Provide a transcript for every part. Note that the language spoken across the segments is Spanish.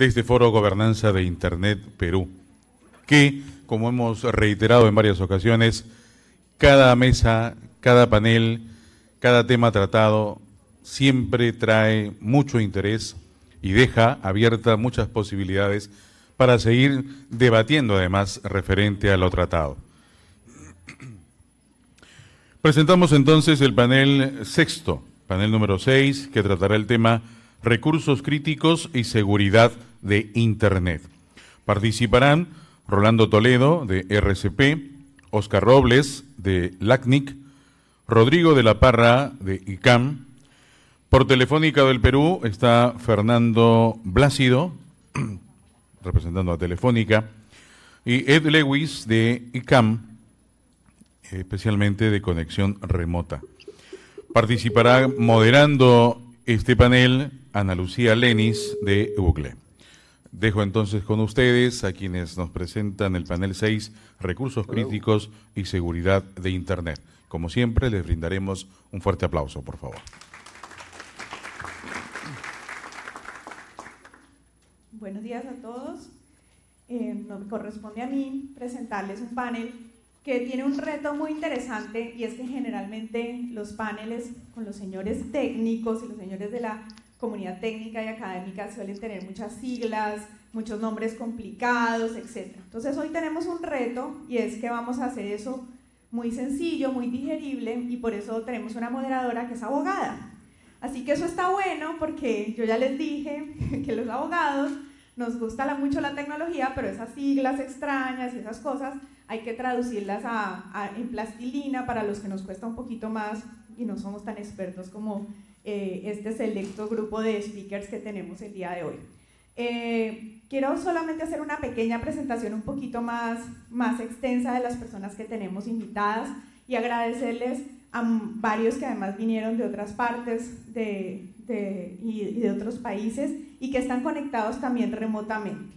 de este foro Gobernanza de Internet Perú, que, como hemos reiterado en varias ocasiones, cada mesa, cada panel, cada tema tratado siempre trae mucho interés y deja abiertas muchas posibilidades para seguir debatiendo además referente a lo tratado. Presentamos entonces el panel sexto, panel número seis, que tratará el tema recursos críticos y seguridad de Internet. Participarán Rolando Toledo, de RCP, Oscar Robles, de LACNIC, Rodrigo de la Parra, de ICAM. Por Telefónica del Perú está Fernando Blácido, representando a Telefónica, y Ed Lewis, de ICAM, especialmente de conexión remota. Participará moderando este panel Ana Lucía Lenis de Google. Dejo entonces con ustedes a quienes nos presentan el panel 6, Recursos Críticos y Seguridad de Internet. Como siempre, les brindaremos un fuerte aplauso, por favor. Buenos días a todos. Eh, me corresponde a mí presentarles un panel que tiene un reto muy interesante y es que generalmente los paneles con los señores técnicos y los señores de la comunidad técnica y académica suelen tener muchas siglas, muchos nombres complicados, etc. Entonces hoy tenemos un reto y es que vamos a hacer eso muy sencillo, muy digerible y por eso tenemos una moderadora que es abogada. Así que eso está bueno porque yo ya les dije que los abogados nos gusta mucho la tecnología, pero esas siglas extrañas y esas cosas hay que traducirlas a, en plastilina para los que nos cuesta un poquito más y no somos tan expertos como eh, este selecto grupo de speakers que tenemos el día de hoy. Eh, quiero solamente hacer una pequeña presentación un poquito más, más extensa de las personas que tenemos invitadas y agradecerles a varios que además vinieron de otras partes de, y, de otros países y que están conectados también remotamente.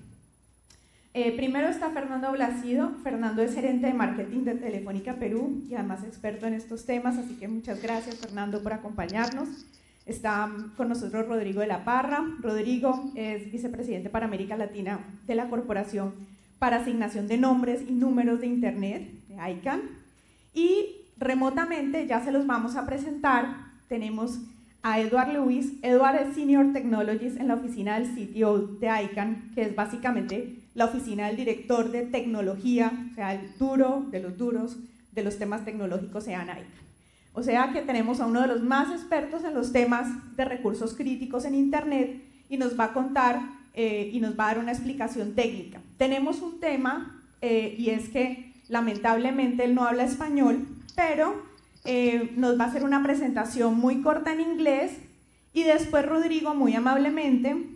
Eh, primero está Fernando Blasido. Fernando es gerente de marketing de Telefónica Perú y además experto en estos temas, así que muchas gracias Fernando por acompañarnos. Está con nosotros Rodrigo de la Parra. Rodrigo es vicepresidente para América Latina de la Corporación para Asignación de Nombres y Números de Internet, de ICANN. Y remotamente ya se los vamos a presentar. Tenemos a Edward Lewis. Edward es Senior Technologist en la oficina del CTO de ICANN, que es básicamente la oficina del director de tecnología, o sea, el duro de los duros de los temas tecnológicos en ICANN. O sea que tenemos a uno de los más expertos en los temas de recursos críticos en Internet y nos va a contar eh, y nos va a dar una explicación técnica. Tenemos un tema eh, y es que lamentablemente él no habla español, pero eh, nos va a hacer una presentación muy corta en inglés y después Rodrigo muy amablemente,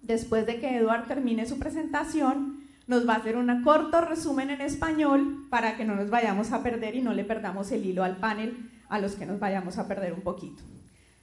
después de que Eduard termine su presentación, nos va a hacer un corto resumen en español para que no nos vayamos a perder y no le perdamos el hilo al panel a los que nos vayamos a perder un poquito.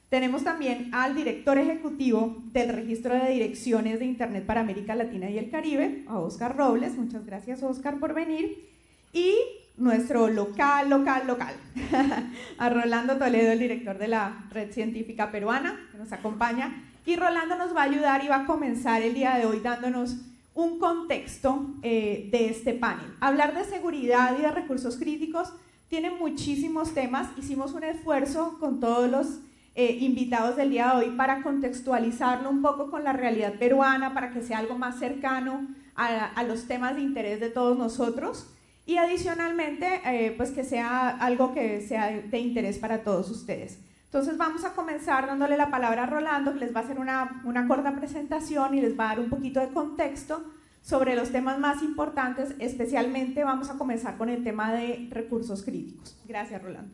Tenemos también al director ejecutivo del Registro de Direcciones de Internet para América Latina y el Caribe, a Oscar Robles. Muchas gracias, Oscar, por venir. Y nuestro local, local, local, a Rolando Toledo, el director de la Red Científica Peruana, que nos acompaña. Y Rolando nos va a ayudar y va a comenzar el día de hoy dándonos un contexto eh, de este panel. Hablar de seguridad y de recursos críticos tiene muchísimos temas. Hicimos un esfuerzo con todos los eh, invitados del día de hoy para contextualizarlo un poco con la realidad peruana, para que sea algo más cercano a, los temas de interés de todos nosotros y adicionalmente eh, pues que sea algo que sea de interés para todos ustedes. Entonces vamos a comenzar dándole la palabra a Rolando, que les va a hacer una, una corta presentación y les va a dar un poquito de contexto sobre los temas más importantes, especialmente vamos a comenzar con el tema de recursos críticos. Gracias, Rolando.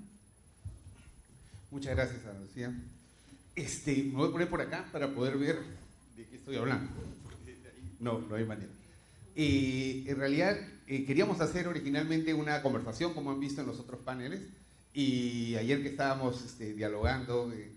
Muchas gracias, Ana Lucía. Este, me voy a poner por acá para poder ver de qué estoy hablando. No, no hay manera. Eh, en realidad, eh, queríamos hacer originalmente una conversación, como han visto en los otros paneles, y ayer que estábamos este, dialogando eh,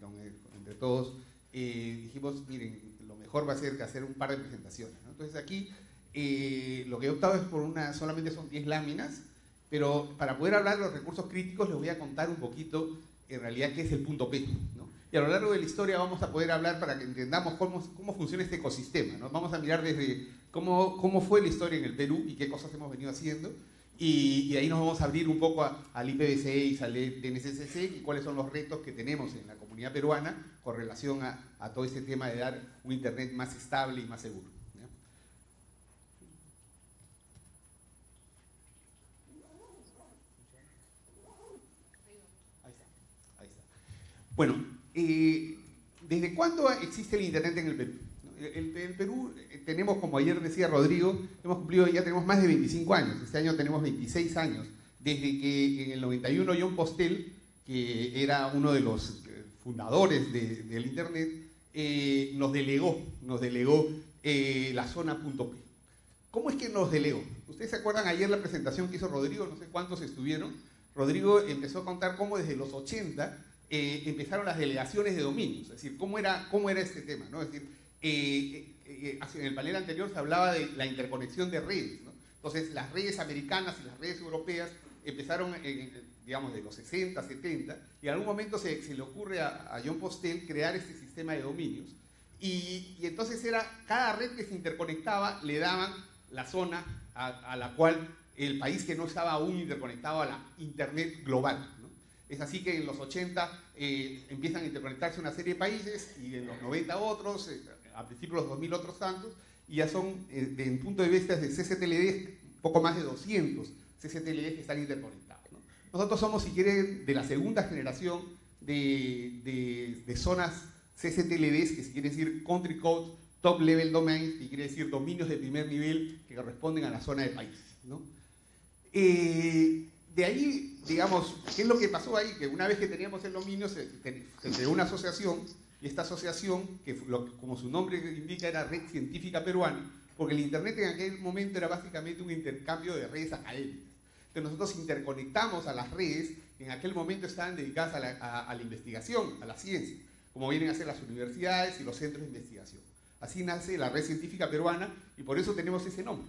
entre todos, dijimos, miren, lo mejor va a ser hacer un par de presentaciones. Entonces aquí lo que he optado es por una, solamente son 10 láminas, pero para poder hablar de los recursos críticos les voy a contar un poquito en realidad qué es el punto P. y a lo largo de la historia vamos a poder hablar para que entendamos cómo, funciona este ecosistema. ¿no? Vamos a mirar desde cómo, fue la historia en el Perú y qué cosas hemos venido haciendo. Y, ahí nos vamos a abrir un poco al IPv6, al DNSSC y cuáles son los retos que tenemos en la comunidad peruana con relación a, a todo este tema de dar un Internet más estable y más seguro. Bueno, eh, ¿desde cuándo existe el Internet en el Perú? En el, Perú eh, tenemos, como ayer decía Rodrigo, hemos cumplido, ya tenemos más de 25 años, este año tenemos 26 años, desde que en el 91 John Postel, que era uno de los eh, fundadores del Internet, nos delegó, nos delegó la zona .p. ¿Cómo es que nos delegó? ¿Ustedes se acuerdan ayer la presentación que hizo Rodrigo? No sé cuántos estuvieron. Rodrigo empezó a contar cómo desde los 80 eh, empezaron las delegaciones de dominios, es decir, cómo era, cómo era este tema, ¿no? Es decir, eh, eh, en el panel anterior se hablaba de la interconexión de redes. Entonces, las redes americanas y las redes europeas empezaron, digamos, de los 60, 70, y en algún momento se, le ocurre a, John Postel crear este sistema de dominios, y, entonces era, cada red que se interconectaba le daban la zona a, a la cual el país que no estaba aún interconectado a la Internet global. Es así que en los 80 eh, empiezan a interconectarse una serie de países y en los 90 otros, eh, a principios de los 2000 otros tantos, y ya son, eh, en punto de vista de CCTLD, poco más de 200 CCTLD que están interconectados. Nosotros somos, si quieren, de la segunda generación de, de, zonas CCTLDs, que si quiere decir Country Code Top Level Domains, que quiere decir dominios de primer nivel que corresponden a la zona de países. ¿no? de ahí, digamos, ¿qué es lo que pasó ahí? Que una vez que teníamos el dominio, se, creó una asociación, y esta asociación, que como su nombre indica, era Red Científica Peruana, porque el Internet en aquel momento era básicamente un intercambio de redes académicas. Entonces nosotros interconectamos a las redes que en aquel momento estaban dedicadas a la, a la investigación, a la ciencia, como vienen a ser las universidades y los centros de investigación. Así nace la Red Científica Peruana y por eso tenemos ese nombre.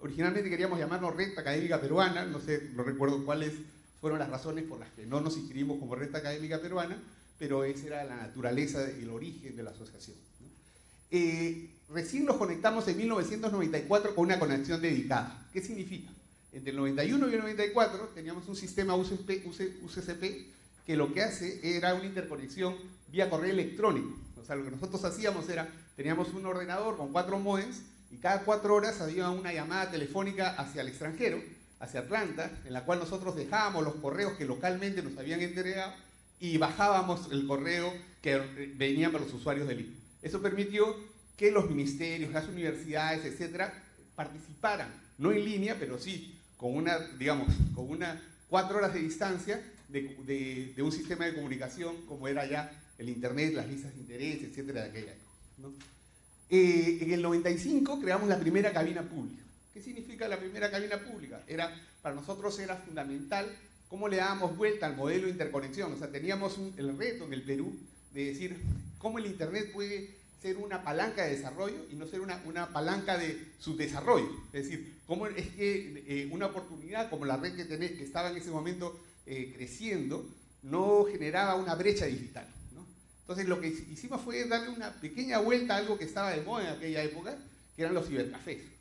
Originalmente queríamos llamarnos Red Académica Peruana, no sé, no recuerdo cuáles fueron las razones por las que no nos inscribimos como Red Académica Peruana, pero esa era la naturaleza el origen de la asociación. Eh, recién nos conectamos en 1994 con una conexión dedicada. ¿Qué significa? Entre el 91 y el 94 teníamos un sistema UCP, que lo que hace era una interconexión vía correo electrónico. O sea, lo que nosotros hacíamos era, teníamos un ordenador con cuatro modems y cada cuatro horas había una llamada telefónica hacia el extranjero, hacia Atlanta, en la cual nosotros dejábamos los correos que localmente nos habían entregado y bajábamos el correo que venían para los usuarios del INE. Eso permitió que los ministerios, las universidades, etcétera, participaran, no en línea, pero sí con una, digamos, con una cuatro horas de distancia de, un sistema de comunicación como era ya el Internet, las listas de interés, etcétera, de aquella época. Eh, en el 95 creamos la primera cabina pública. ¿Qué significa la primera cabina pública? Era, para nosotros era fundamental cómo le dábamos vuelta al modelo de interconexión. O sea, teníamos el reto en el Perú de decir cómo el Internet puede ser una palanca de desarrollo y no ser una, una palanca de subdesarrollo. Es decir, cómo es que eh, una oportunidad como la red que, que estaba en ese momento eh, creciendo no generaba una brecha digital. Entonces lo que hicimos fue darle una pequeña vuelta a algo que estaba de moda en aquella época, que eran los cibercafés.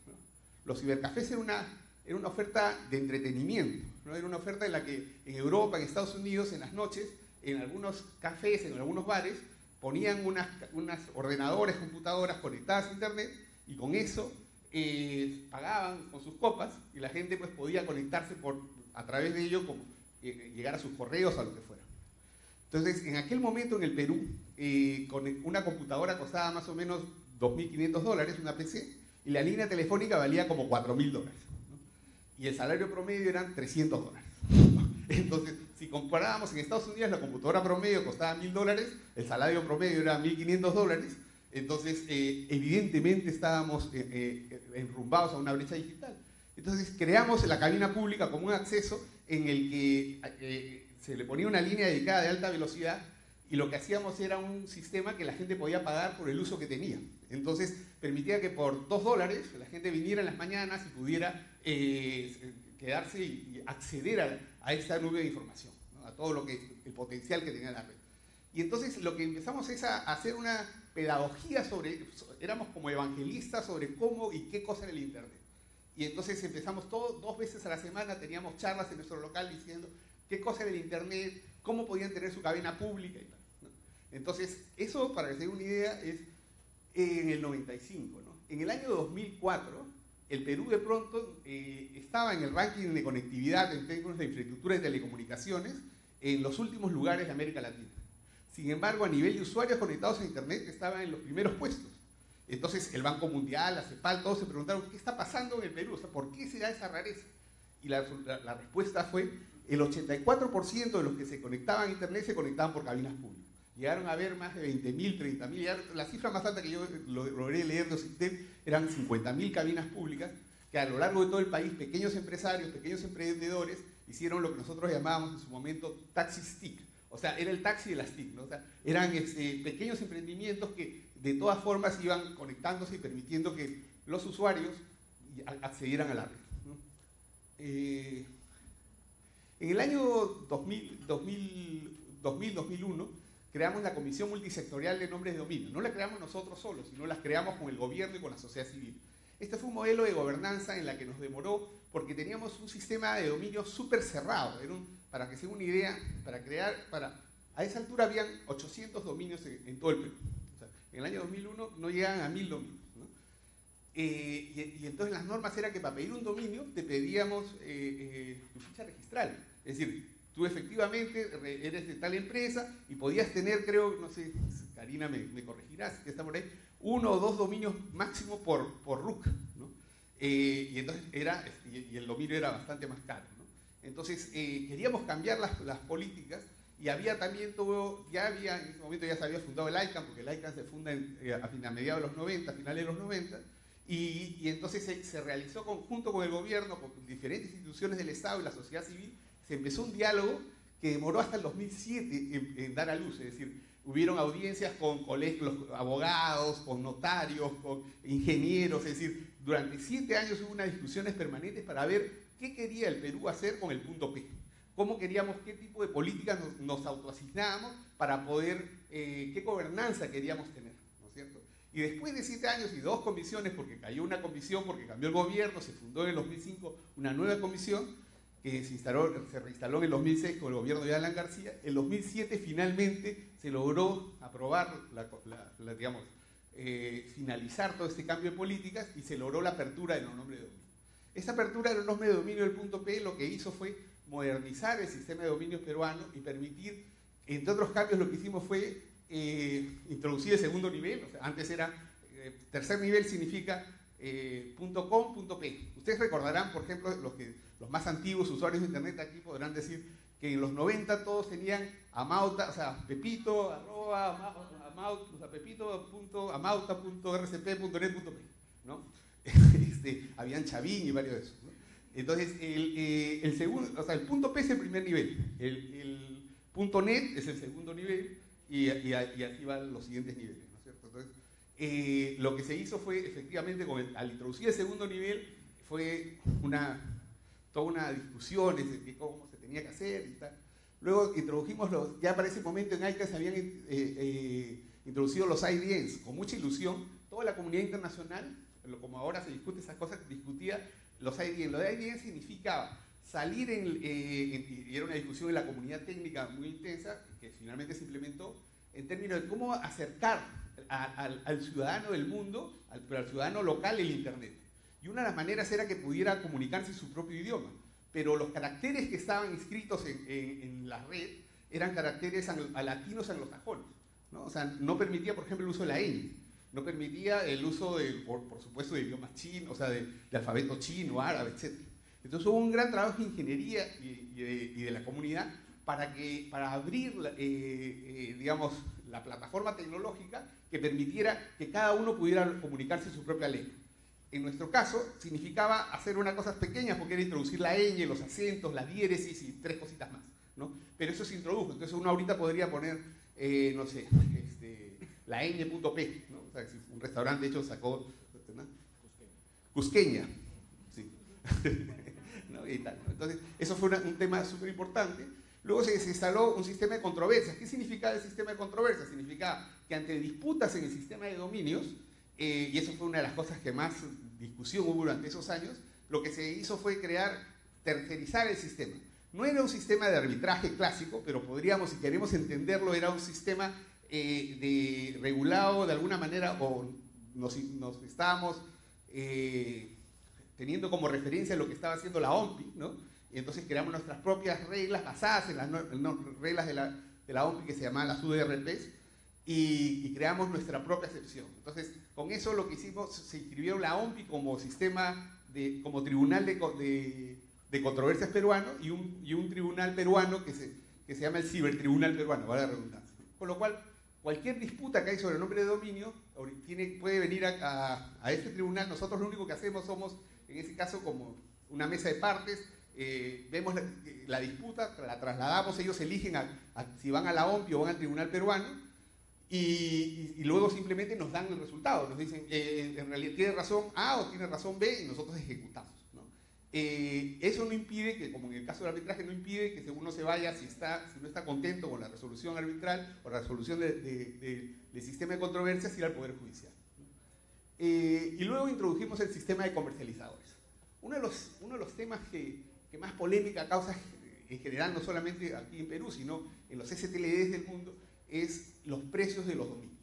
Los cibercafés eran una, era una oferta de entretenimiento, ¿no? era una oferta en la que en Europa, en Estados Unidos, en las noches, en algunos cafés, en algunos bares, ponían unas, ordenadores, computadoras conectadas a internet y con eso eh, pagaban con sus copas y la gente pues podía conectarse por, a través de ello, eh, llegar a sus correos, a lo que fuera. Entonces, en aquel momento en el Perú, eh, una computadora costaba más o menos 2.500 dólares, una PC, y la línea telefónica valía como 4.000 dólares. Y el salario promedio eran 300 dólares. Entonces, si comparábamos en Estados Unidos, la computadora promedio costaba 1.000 dólares, el salario promedio era 1.500 dólares, entonces eh, evidentemente estábamos eh, enrumbados a una brecha digital. Entonces creamos la cabina pública como un acceso en el que se le ponía una línea dedicada de alta velocidad y lo que hacíamos era un sistema que la gente podía pagar por el uso que tenía. Entonces permitía que por dos dólares la gente viniera en las mañanas y pudiera eh, quedarse y acceder a, esta nube de información, a todo lo que el potencial que tenía la red. Y entonces lo que empezamos es a hacer una pedagogía sobre, éramos como evangelistas sobre cómo y qué cosa era el Internet. Y entonces empezamos todo, dos veces a la semana, teníamos charlas en nuestro local diciendo qué cosa era el Internet, cómo podían tener su cadena pública y tal. Entonces, eso, para que se den una idea, es en el 95. ¿no? En el año 2004, el Perú de pronto eh, estaba en el ranking de conectividad en términos de infraestructura de telecomunicaciones en los últimos lugares de América Latina. Sin embargo, a nivel de usuarios conectados a Internet estaba en los primeros puestos. Entonces, el Banco Mundial, la CEPAL, todos se preguntaron, ¿qué está pasando en el Perú? O sea, ¿por qué se da esa rareza? Y la, la respuesta fue, el 84% de los que se conectaban a Internet se conectaban por cabinas públicas. Llegaron a haber más de 20.000, 30.000. La cifra más alta que yo logré leer de OCITEM eran 50.000 cabinas públicas que a lo largo de todo el país, pequeños empresarios, pequeños emprendedores, hicieron lo que nosotros llamábamos en su momento taxi stick. O sea, era el taxi de las TIC. O sea, eran este, pequeños emprendimientos que de todas formas iban conectándose y permitiendo que los usuarios accedieran a la red. Eh, en el año 2000, 2000-2001 creamos la Comisión Multisectorial de Nombres de Dominio. No la creamos nosotros solos, sino la creamos con el gobierno y con la sociedad civil. Este fue un modelo de gobernanza en la que nos demoró porque teníamos un sistema de dominio súper cerrado. Para que se una idea, para crear, para, a esa altura habían 800 dominios en, todo el Perú. en el año 2001 no llegaban a 1000 dominios. Eh, y, entonces las normas eran que para pedir un dominio te pedíamos eh, eh, tu ficha registral. Es decir, tú efectivamente eres de tal empresa y podías tener, creo, no sé, Karina me, me corregirás, que está por ahí, uno o dos dominios máximo por, por RUC, ¿no? Eh, y entonces era, y, el dominio era bastante más caro, ¿no? Entonces eh, queríamos cambiar las, las, políticas y había también todo, ya había, en ese momento ya se había fundado el ICANN, porque el ICANN se funda eh, a, mediados de los 90, a finales de los 90, y, y entonces se, se, realizó conjunto con el gobierno, con diferentes instituciones del Estado y la sociedad civil, se empezó un diálogo que demoró hasta el 2007 en, dar a luz, es decir, hubieron audiencias con colegios, abogados, con notarios, con ingenieros, es decir, durante siete años hubo unas discusiones permanentes para ver qué quería el Perú hacer con el punto P, cómo queríamos, qué tipo de políticas nos, autoasignábamos para poder, eh, qué gobernanza queríamos tener, ¿no es cierto? Y después de siete años y dos comisiones, porque cayó una comisión, porque cambió el gobierno, se fundó en el 2005 una nueva comisión, que se, instaló, se reinstaló en el 2006 con el gobierno de Alan García. En 2007 finalmente se logró aprobar, la, digamos, eh, finalizar todo este cambio de políticas y se logró la apertura de los nombres de dominio. Esta apertura de los nombres de dominio del punto P lo que hizo fue modernizar el sistema de dominios peruano y permitir, entre otros cambios, lo que hicimos fue eh, introducir el segundo nivel. antes era, eh, tercer nivel significa .com, .p. Ustedes recordarán, por ejemplo, los que los más antiguos usuarios de Internet aquí podrán decir que en los 90 todos tenían amauta, o sea, pepito, arroba, amauta, o sea, pepito, punto, punto, ¿no? Este, habían chavín y varios de esos. Entonces, el, eh, el, segundo, o sea, el punto P es el primer nivel, el, el punto net es el segundo nivel y, y, y, así van los siguientes niveles, ¿no es cierto? Entonces, eh, lo que se hizo fue, efectivamente, al introducir el segundo nivel, fue una toda una discusión de cómo se tenía que hacer y tal. Luego introdujimos los, ya para ese momento en ICA se habían eh, eh, introducido los IDNs con mucha ilusión. Toda la comunidad internacional, como ahora se discute esas cosas, discutía los IDN. Los IDN significaba salir en, eh, y era una discusión en la comunidad técnica muy intensa, que finalmente se implementó, en términos de cómo acercar al, ciudadano del mundo, al, al ciudadano local el Internet. Y una de las maneras era que pudiera comunicarse en su propio idioma. Pero los caracteres que estaban inscritos en, la red eran caracteres latinos anglosajones. ¿no? O sea, no permitía, por ejemplo, el uso de la ñ. No permitía el uso, de, por, supuesto, de idiomas chinos, o sea, de, alfabeto chino, árabe, etc. Entonces hubo un gran trabajo de ingeniería y, de, la comunidad para, que, para abrir, eh, eh, digamos, la plataforma tecnológica que permitiera que cada uno pudiera comunicarse en su propia lengua en nuestro caso, significaba hacer unas cosas pequeñas porque era introducir la ñ, los acentos, la diéresis y tres cositas más. ¿no? Pero eso se introdujo, entonces uno ahorita podría poner, eh, no sé, este, la ñ.p, ¿no? o sea, si un restaurante de hecho sacó ¿no? Cusqueña, sí. y tal, Entonces, eso fue un tema súper importante, Luego se, instaló un sistema de controversias. ¿Qué significa el sistema de controversias? Significa que ante disputas en el sistema de dominios, eh, y eso fue una de las cosas que más discusión hubo durante esos años, lo que se hizo fue crear, tercerizar el sistema. No era un sistema de arbitraje clásico, pero podríamos, si queremos entenderlo, era un sistema eh, de regulado de alguna manera, o nos, estábamos eh, teniendo como referencia lo que estaba haciendo la OMPI, ¿no? Y entonces creamos nuestras propias reglas basadas en las reglas de la, de la OMPI que se llamaban las UDRPs, y, creamos nuestra propia excepción. Entonces, con eso lo que hicimos, se inscribió la OMPI como sistema, de, como tribunal de, de, controversias peruano y un, y un, tribunal peruano que se, que se llama el cibertribunal peruano, vale la redundancia. Con lo cual, cualquier disputa que hay sobre el nombre de dominio tiene, puede venir a, a, este tribunal. Nosotros lo único que hacemos somos, en ese caso, como una mesa de partes, eh, vemos la, disputa, la trasladamos, ellos eligen si van a la OMPI o van al tribunal peruano, y, luego simplemente nos dan el resultado, nos dicen, eh, en realidad tiene razón A o tiene razón B y nosotros ejecutamos. Eh, eso no impide que, como en el caso del arbitraje, no impide que uno se vaya si, está, si no está contento con la resolución arbitral o la resolución del sistema de controversias, ir al Poder Judicial. Eh, y luego introdujimos el sistema de comercializadores. Uno de los, uno de los temas que, que más polémica causa en general, no solamente aquí en Perú, sino en los STLDs del mundo, es los precios de los dominios.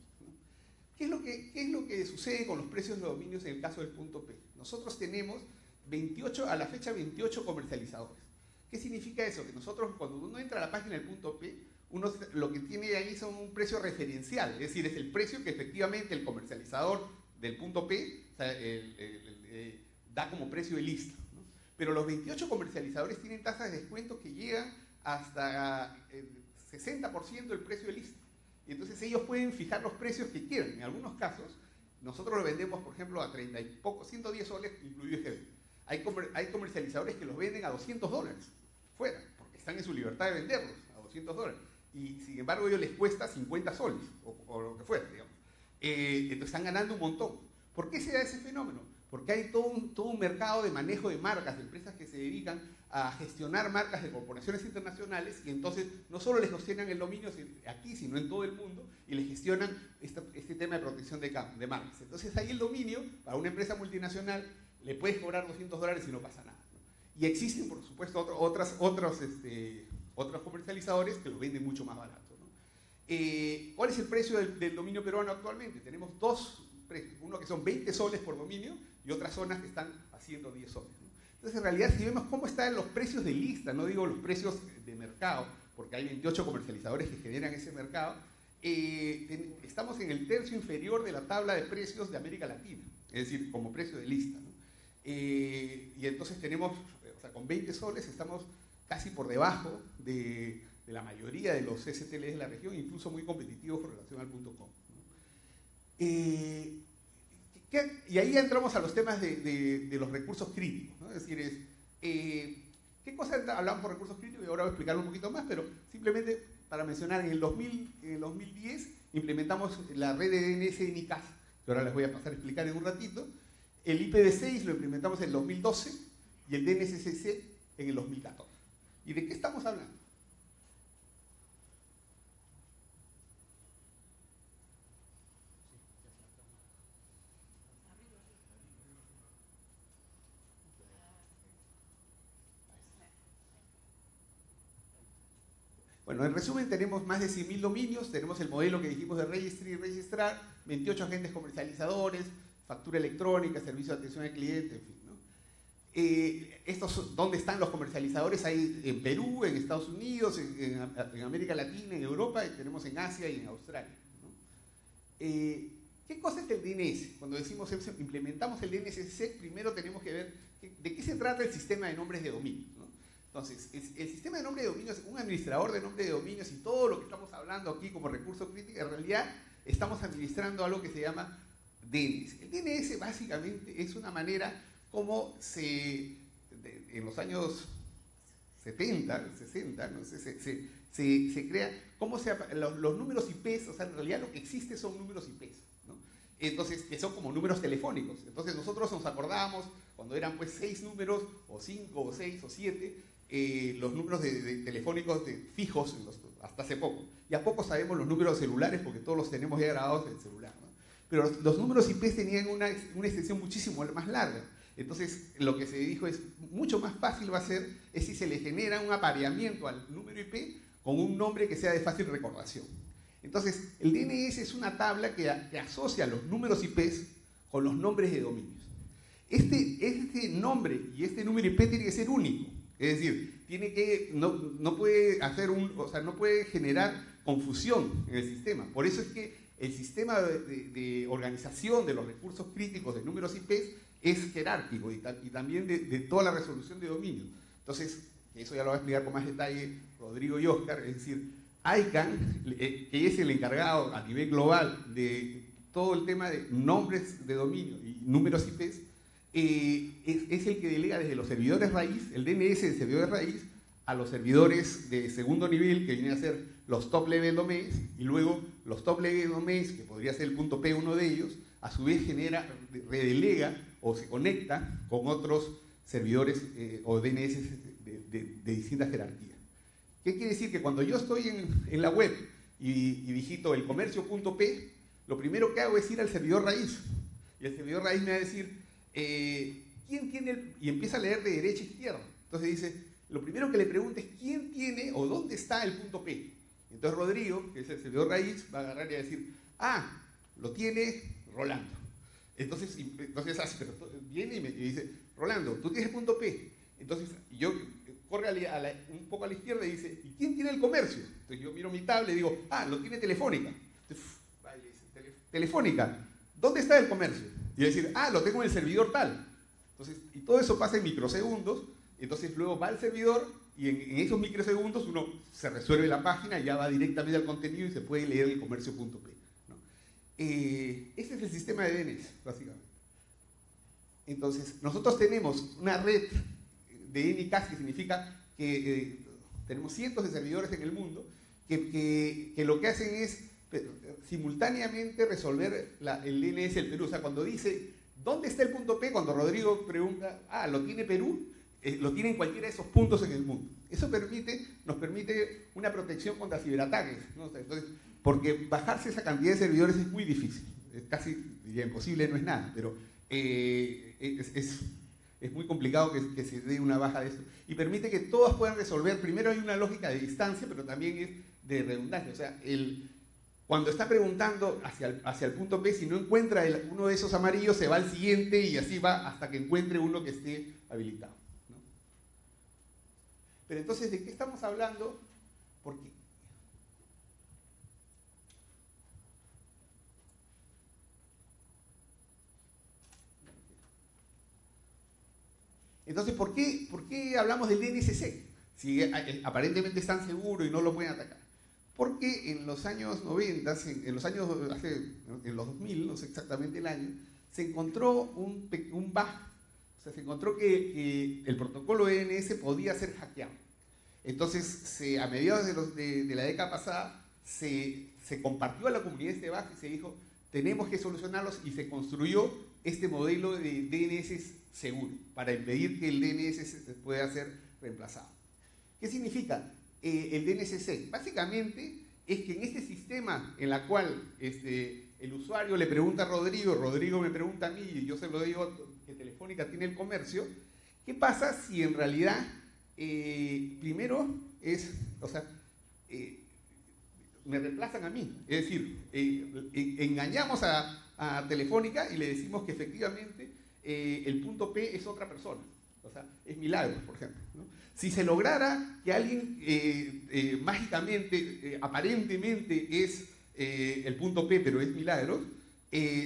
¿Qué, es lo que, ¿Qué es lo que sucede con los precios de los dominios en el caso del punto P? Nosotros tenemos 28, a la fecha 28 comercializadores. ¿Qué significa eso? Que nosotros cuando uno entra a la página del punto P, uno lo que tiene ahí son un precio referencial, es decir, es el precio que efectivamente el comercializador del punto P eh, da como precio de lista. Pero los 28 comercializadores tienen tasas de descuento que llegan hasta eh, 60% del precio de lista. Y entonces ellos pueden fijar los precios que quieran. En algunos casos, nosotros lo vendemos, por ejemplo, a 30 y poco, 110 soles, incluido IGB. Hay, hay comercializadores que los venden a 200 dólares, fuera, porque están en su libertad de venderlos a 200 dólares. Y sin embargo, a ellos les cuesta 50 soles, o, lo que fuera, digamos. Eh, entonces están ganando un montón. ¿Por qué se da ese fenómeno? Porque hay todo un, todo un mercado de manejo de marcas, de empresas que se dedican a gestionar marcas de corporaciones internacionales y entonces no solo les gestionan el dominio aquí, sino en todo el mundo y les gestionan este, tema de protección de, de, marcas. Entonces ahí el dominio, para una empresa multinacional, le puedes cobrar 200 dólares y no pasa nada. Y existen, por supuesto, otras, otros, este, otros comercializadores que lo venden mucho más barato. Eh, ¿Cuál es el precio del, dominio peruano actualmente? Tenemos dos uno que son 20 soles por dominio y otras zonas que están haciendo 10 soles. Entonces, en realidad, si vemos cómo están los precios de lista, no digo los precios de mercado, porque hay 28 comercializadores que generan ese mercado, eh, estamos en el tercio inferior de la tabla de precios de América Latina, es decir, como precio de lista. Eh, y entonces tenemos, o sea, con 20 soles estamos casi por debajo de, la mayoría de los STLs de la región, incluso muy competitivos con relación al com. Y ahí entramos a los temas de, los recursos críticos. Es decir, eh, ¿qué cosas hablamos por recursos críticos? Y ahora voy a explicarlo un poquito más, pero simplemente para mencionar, en el, 2000, en el 2010 implementamos la red de DNS en ICAS, que ahora les voy a pasar a explicar en un ratito. El IPv6 lo implementamos en el 2012 y el DNSCC en el 2014. ¿Y de qué estamos hablando? Bueno, en resumen tenemos más de 100.000 dominios, tenemos el modelo que dijimos de registrar y registrar, 28 agentes comercializadores, factura electrónica, servicio de atención al cliente, en fin. Eh, ¿Dónde están los comercializadores? Hay en Perú, en Estados Unidos, en, América Latina, en Europa, tenemos en Asia y en Australia. Eh, ¿Qué cosa es el DNS? Cuando decimos implementamos el DNS, primero tenemos que ver de qué se trata el sistema de nombres de dominio. Entonces, el sistema de nombre de dominios, un administrador de nombre de dominios y todo lo que estamos hablando aquí como recurso crítico, en realidad estamos administrando algo que se llama DNS. El DNS básicamente es una manera como se, en los años 70, 60, no sé, se, se, crea, cómo se, los, los, números IPs, o sea, en realidad lo que existe son números IPs, ¿no? Entonces, que son como números telefónicos. Entonces nosotros nos acordábamos cuando eran pues seis números, o cinco, o seis, o siete, eh, los números de, telefónicos fijos hasta hace poco. Y a poco sabemos los números celulares porque todos los tenemos ya grabados en el celular. Pero los, números IP tenían una, extensión muchísimo más larga. Entonces, lo que se dijo es, mucho más fácil va a ser es si se le genera un apareamiento al número IP con un nombre que sea de fácil recordación. Entonces, el DNS es una tabla que, asocia los números IP con los nombres de dominios. Este, este nombre y este número IP tiene que ser único. Es decir, tiene que, no, no, puede hacer un, o sea, no puede generar confusión en el sistema. Por eso es que el sistema de, organización de los recursos críticos de números IP es jerárquico y, también de, toda la resolución de dominio. Entonces, eso ya lo va a explicar con más detalle Rodrigo y Oscar, es decir, ICANN, eh, que es el encargado a nivel global de todo el tema de nombres de dominio y números IP, eh, es, el que delega desde los servidores raíz, el DNS de servidores raíz, a los servidores de segundo nivel, que vienen a ser los top level domains, y luego los top level domains, que podría ser el punto P uno de ellos, a su vez genera, redelega o se conecta con otros servidores eh, o DNS de, distintas jerarquías. ¿Qué quiere decir? Que cuando yo estoy en, la web y, digito el comercio.p, lo primero que hago es ir al servidor raíz. Y el servidor raíz me va a decir, eh, ¿quién tiene el...? Y empieza a leer de derecha a izquierda. Entonces dice, lo primero que le pregunta es, ¿quién tiene o dónde está el punto P? Entonces Rodrigo, que es el servidor raíz, va a agarrar y a decir, ah, lo tiene Rolando. Entonces, entonces así, viene y me dice, Rolando, tú tienes el punto P. Entonces yo corre un poco a la izquierda y dice, ¿y quién tiene el comercio? Entonces yo miro mi tablet y digo, ah, lo tiene Telefónica. Telefónica, ¿dónde está el comercio? Y decir, ah, lo tengo en el servidor tal. Entonces, y todo eso pasa en microsegundos, entonces luego va al servidor y en, esos microsegundos uno se resuelve la página ya va directamente al contenido y se puede leer el comercio.p. ¿no? Eh, ese es el sistema de DNS, básicamente. Entonces, nosotros tenemos una red de NCAS que significa que eh, tenemos cientos de servidores en el mundo que, que, lo que hacen es simultáneamente resolver el DNS del Perú. O sea, cuando dice, ¿dónde está el punto P? Cuando Rodrigo pregunta, ah, ¿lo tiene Perú? Eh, lo tiene en cualquiera de esos puntos en el mundo. Eso permite, nos permite una protección contra ciberataques. Porque bajarse esa cantidad de servidores es muy difícil. Es casi, diría, imposible, no es nada, pero es es muy complicado que, se dé una baja de eso. Y permite que todas puedan resolver, primero hay una lógica de distancia, pero también es de redundancia. O sea, el, cuando está preguntando hacia el, hacia el punto P, si no encuentra uno de esos amarillos, se va al siguiente y así va hasta que encuentre uno que esté habilitado. Pero entonces, ¿de qué estamos hablando? Porque Entonces, ¿por qué, ¿por qué hablamos del DNSC? Si eh, eh, aparentemente es tan seguro y no lo pueden atacar. Porque en los años 90, en los años, en los 2000, no sé exactamente el año, se encontró un, un bug. O sea, se encontró que, el protocolo DNS podía ser hackeado. Entonces, a mediados de, de, la década pasada, se, se compartió a la comunidad este bug y se dijo, tenemos que solucionarlos y se construyó este modelo de DNS seguro, para impedir que el DNS pueda ser reemplazado. ¿Qué significa eh, el DNSC? Básicamente es que en este sistema en la cual este, el usuario le pregunta a Rodrigo, Rodrigo me pregunta a mí y yo se lo digo que Telefónica tiene el comercio, ¿qué pasa si en realidad eh, primero es, o sea, eh, me reemplazan a mí? Es decir, engañamos a, a Telefónica y le decimos que efectivamente el punto P es otra persona. O sea, es milagro, por ejemplo. Si se lograra que alguien eh, eh, mágicamente, aparentemente es el punto P, pero es milagro,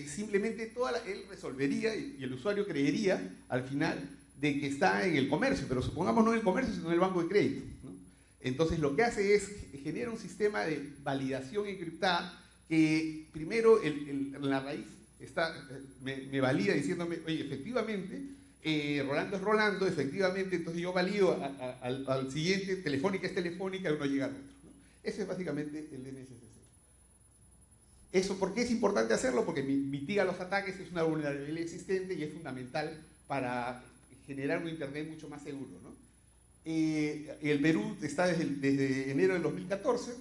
simplemente toda él resolvería y, el usuario creería al final de que está en el comercio, pero supongamos no en el comercio, sino en el banco de crédito. Entonces lo que hace es genera un sistema de validación encriptada que primero en la raíz está, me, valida diciéndome, oye, efectivamente, eh, Rolando es Rolando, efectivamente, entonces yo valido al, siguiente, telefónica es telefónica, y uno llega al otro. Ese es básicamente el DNSSC. Eso, ¿por qué es importante hacerlo? Porque mitiga los ataques, es una vulnerabilidad existente y es fundamental para generar un Internet mucho más seguro. ¿no? Eh, el Perú está desde, enero del 2014.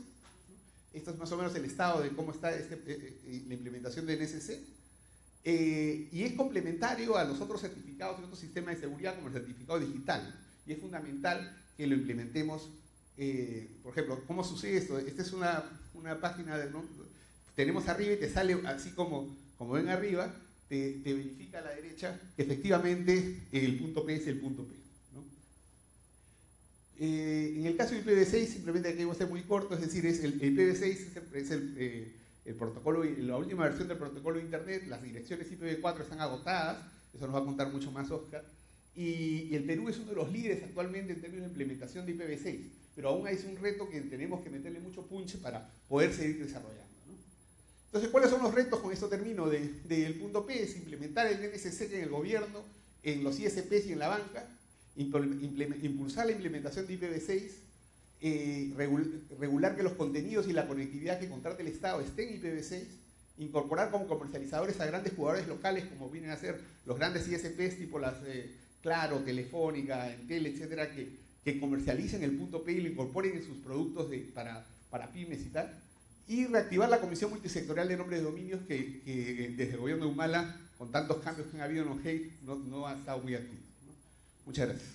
Esto es más o menos el estado de cómo está este, eh, la implementación del NSC. Y es complementario a los otros certificados y otros sistemas de seguridad como el certificado digital. Y es fundamental que lo implementemos. por ejemplo, ¿cómo sucede esto? Esta es una, una página, de, tenemos arriba y te sale así como, como ven arriba, te, verifica a la derecha que efectivamente el punto P es el punto P. Eh, en el caso del IPv6, simplemente aquí voy a ser muy corto, es decir, es el, IPv6 es, el, eh, el, protocolo, la última versión del protocolo de Internet, las direcciones IPv4 están agotadas, eso nos va a contar mucho más Oscar, y, el Perú es uno de los líderes actualmente en términos de implementación de IPv6, pero aún es un reto que tenemos que meterle mucho punch para poder seguir desarrollando. Entonces, ¿cuáles son los retos? Con esto termino del de, punto P, es implementar el NSC en el gobierno, en los ISPs y en la banca, impulsar la implementación de IPv6, eh, regular que los contenidos y la conectividad que contrate el Estado estén en IPv6, incorporar como comercializadores a grandes jugadores locales como vienen a ser los grandes ISPs tipo las eh, Claro, Telefónica, Entel, etcétera, que, que, comercialicen el punto P y lo incorporen en sus productos de, para, para pymes y tal y reactivar la Comisión Multisectorial de Nombres de Dominios que, desde el gobierno de Humala, con tantos cambios que han habido en no, no ha estado muy activo. Muchas gracias.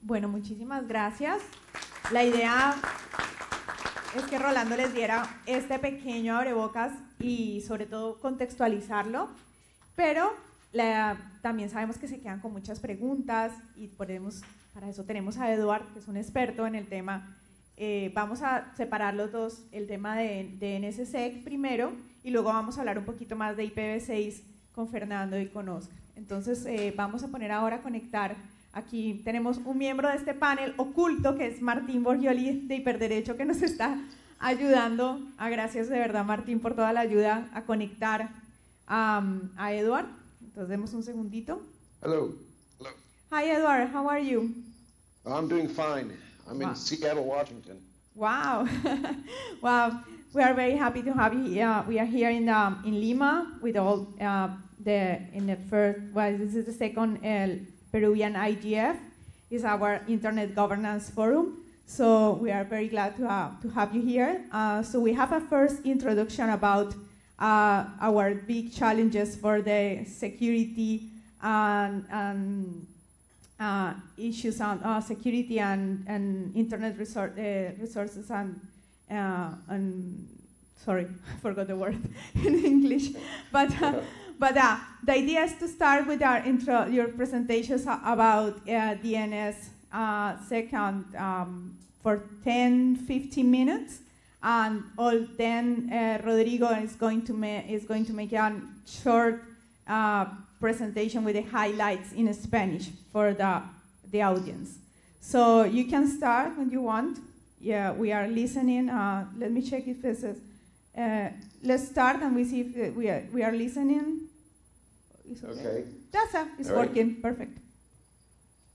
Bueno, muchísimas gracias. La idea es que Rolando les diera este pequeño abrebocas y sobre todo contextualizarlo, pero también sabemos que se quedan con muchas preguntas y podemos, para eso tenemos a Eduard, que es un experto en el tema eh, vamos a separar los dos, el tema de, de NSSEC primero y luego vamos a hablar un poquito más de IPv6 con Fernando y con Oscar. Entonces eh, vamos a poner ahora a conectar, aquí tenemos un miembro de este panel oculto que es Martín Borgioli de Hiperderecho que nos está ayudando. a ah, gracias de verdad Martín por toda la ayuda a conectar a, a Edward. Entonces demos un segundito. Hello. Hello. Hi Edward, how are you? I'm doing fine. I'm wow. in Seattle, Washington. Wow. wow. We are very happy to have you here. We are here in, um, in Lima with all uh, the, in the first, well, this is the second uh, Peruvian IGF. It's our Internet Governance Forum. So we are very glad to have, to have you here. Uh, so we have a first introduction about uh, our big challenges for the security and, and uh, issues on uh, security and, and internet resor uh, resources and, uh, and sorry, I forgot the word in English. But, but uh, the idea is to start with our intro, your presentations about DNS second um, for 10, 15 minutes. And all then Rodrigo is going to is going to make a short presentation with the highlights in Spanish for the, the audience. So you can start when you want. Yeah, we are listening. Uh, let me check if this is. Uh, let's start and we see if uh, we are, we are listening. Okay. okay. That's it's All working. Right. Perfect.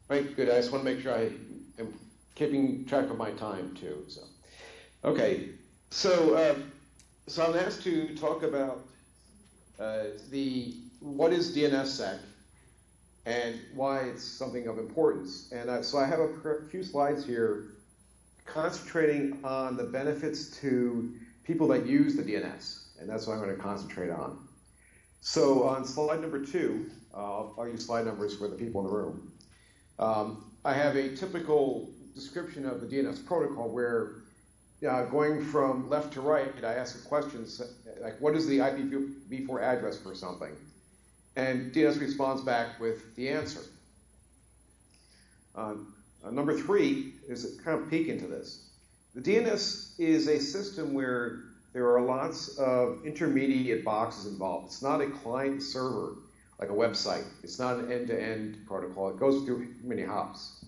Right, good. I just want to make sure I am keeping track of my time too. So, okay. So, uh, so I'm asked to talk about uh, the what is DNSSEC and why it's something of importance. And uh, so I have a few slides here concentrating on the benefits to people that use the DNS, and that's what I'm going to concentrate on. So on slide number two, uh, I'll use slide numbers for the people in the room. Um, I have a typical description of the DNS protocol where uh, going from left to right, I ask a question like, what is the IPv4 address for something? And DNS responds back with the answer. Uh, uh, number three is kind of peek into this. The DNS is a system where there are lots of intermediate boxes involved. It's not a client server like a website. It's not an end-to-end protocol. It goes through many hops.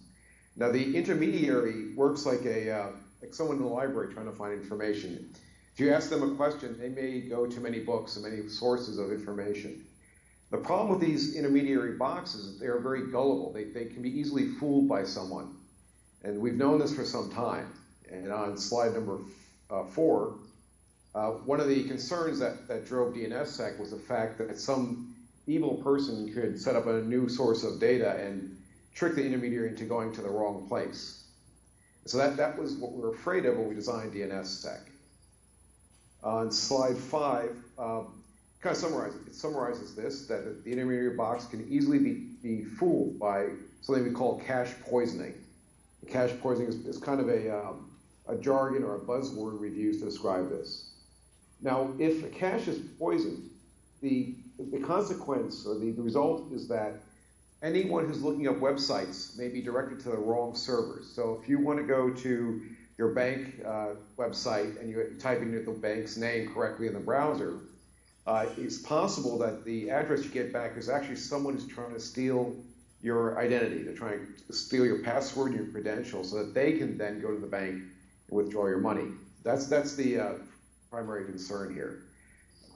Now the intermediary works like a uh, like someone in the library trying to find information. If you ask them a question, they may go to many books and many sources of information. The problem with these intermediary boxes is they are very gullible. They, they can be easily fooled by someone. And we've known this for some time. And on slide number uh, four, uh, one of the concerns that, that drove DNSSEC was the fact that some evil person could set up a new source of data and trick the intermediary into going to the wrong place. So that, that was what we were afraid of when we designed DNSSEC. On slide five, um, kind of summarizes, it summarizes this, that the intermediary box can easily be, be fooled by something we call cache poisoning. cache poisoning is, is kind of a, um, a jargon or a buzzword we've used to describe this. Now, if a cache is poisoned, the, the consequence or the, the result is that anyone who's looking up websites may be directed to the wrong servers. So if you want to go to your bank uh, website and you type in the bank's name correctly in the browser, uh, it's possible that the address you get back is actually someone who's trying to steal your identity. They're trying to steal your password and your credentials so that they can then go to the bank and withdraw your money. That's, that's the uh, primary concern here.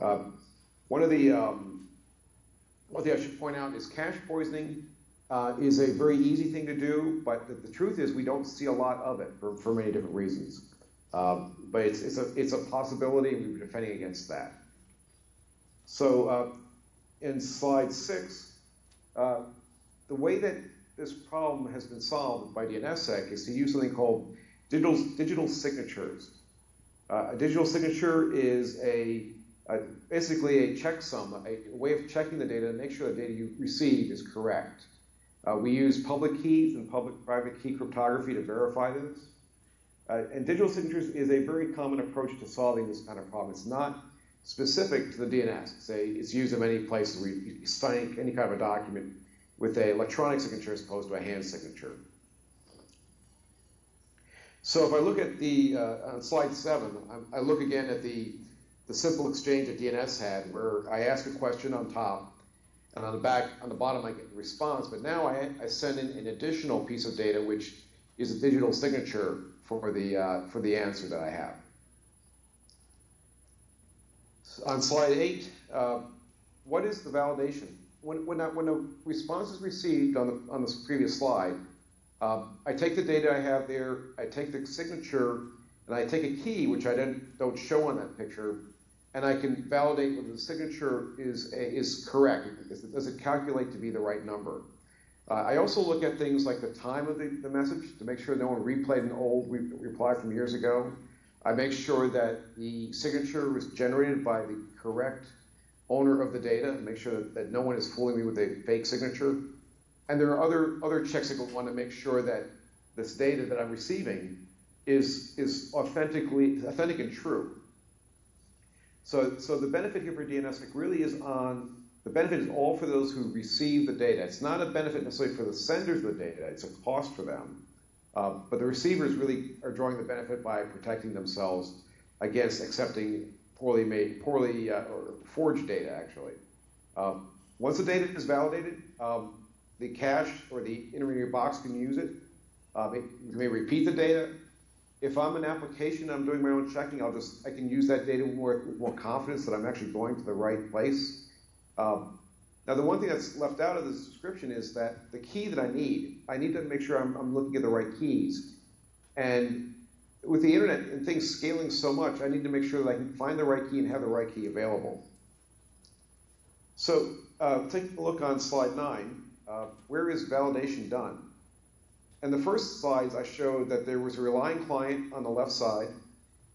Um, one of the um, one thing I should point out is cash poisoning uh, is a very easy thing to do, but the, the, truth is we don't see a lot of it for, for many different reasons. Um, but it's, it's, a, it's a possibility, and we're defending against that. So uh, in slide six, uh, the way that this problem has been solved by DNSSEC is to use something called digital, digital signatures. Uh, a digital signature is a uh, basically a checksum, a, a, way of checking the data to make sure the data you receive is correct. Uh, we use public keys and public-private key cryptography to verify this. Uh, and digital signatures is a very common approach to solving this kind of problem. It's not specific to the DNS. It's, a, it's used in many places where you sign any kind of a document with an electronic signature as opposed to a hand signature. So if I look at the, uh, on slide seven, I, I look again at the the simple exchange that DNS had, where I ask a question on top, and on the back, on the bottom, I get a response. But now I, I send in an additional piece of data, which is a digital signature for the uh, for the answer that I have. On slide eight, uh, what is the validation? When when, I, when a response is received on the on this previous slide, um, I take the data I have there, I take the signature, and I take a key, which I don't, show on that picture, and I can validate whether the signature is, is correct. Does it calculate to be the right number? Uh, I also look at things like the time of the, the message to make sure no one replayed an old re reply from years ago. I make sure that the signature was generated by the correct owner of the data, make sure that, that no one is fooling me with a fake signature. And there are other, other checks I want to make sure that this data that I'm receiving is, is authentically authentic and true. So, so the benefit here for DNSSEC really is on, the benefit is all for those who receive the data. It's not a benefit necessarily for the senders of the data, it's a cost for them. Uh, but the receivers really are drawing the benefit by protecting themselves against accepting poorly made, poorly uh, or forged data, actually. Um, once the data is validated, um, the cache or the intermediary box can use it. Uh, it may repeat the data, if I'm an application, I'm doing my own checking, I'll just, I can use that data more, with more confidence that I'm actually going to the right place. Um, now, the one thing that's left out of this description is that the key that I need, I need to make sure I'm, I'm looking at the right keys. And with the internet and things scaling so much, I need to make sure that I can find the right key and have the right key available. So, uh, take a look on slide nine. Uh, where is validation done? In the first slides, I showed that there was a relying client on the left side,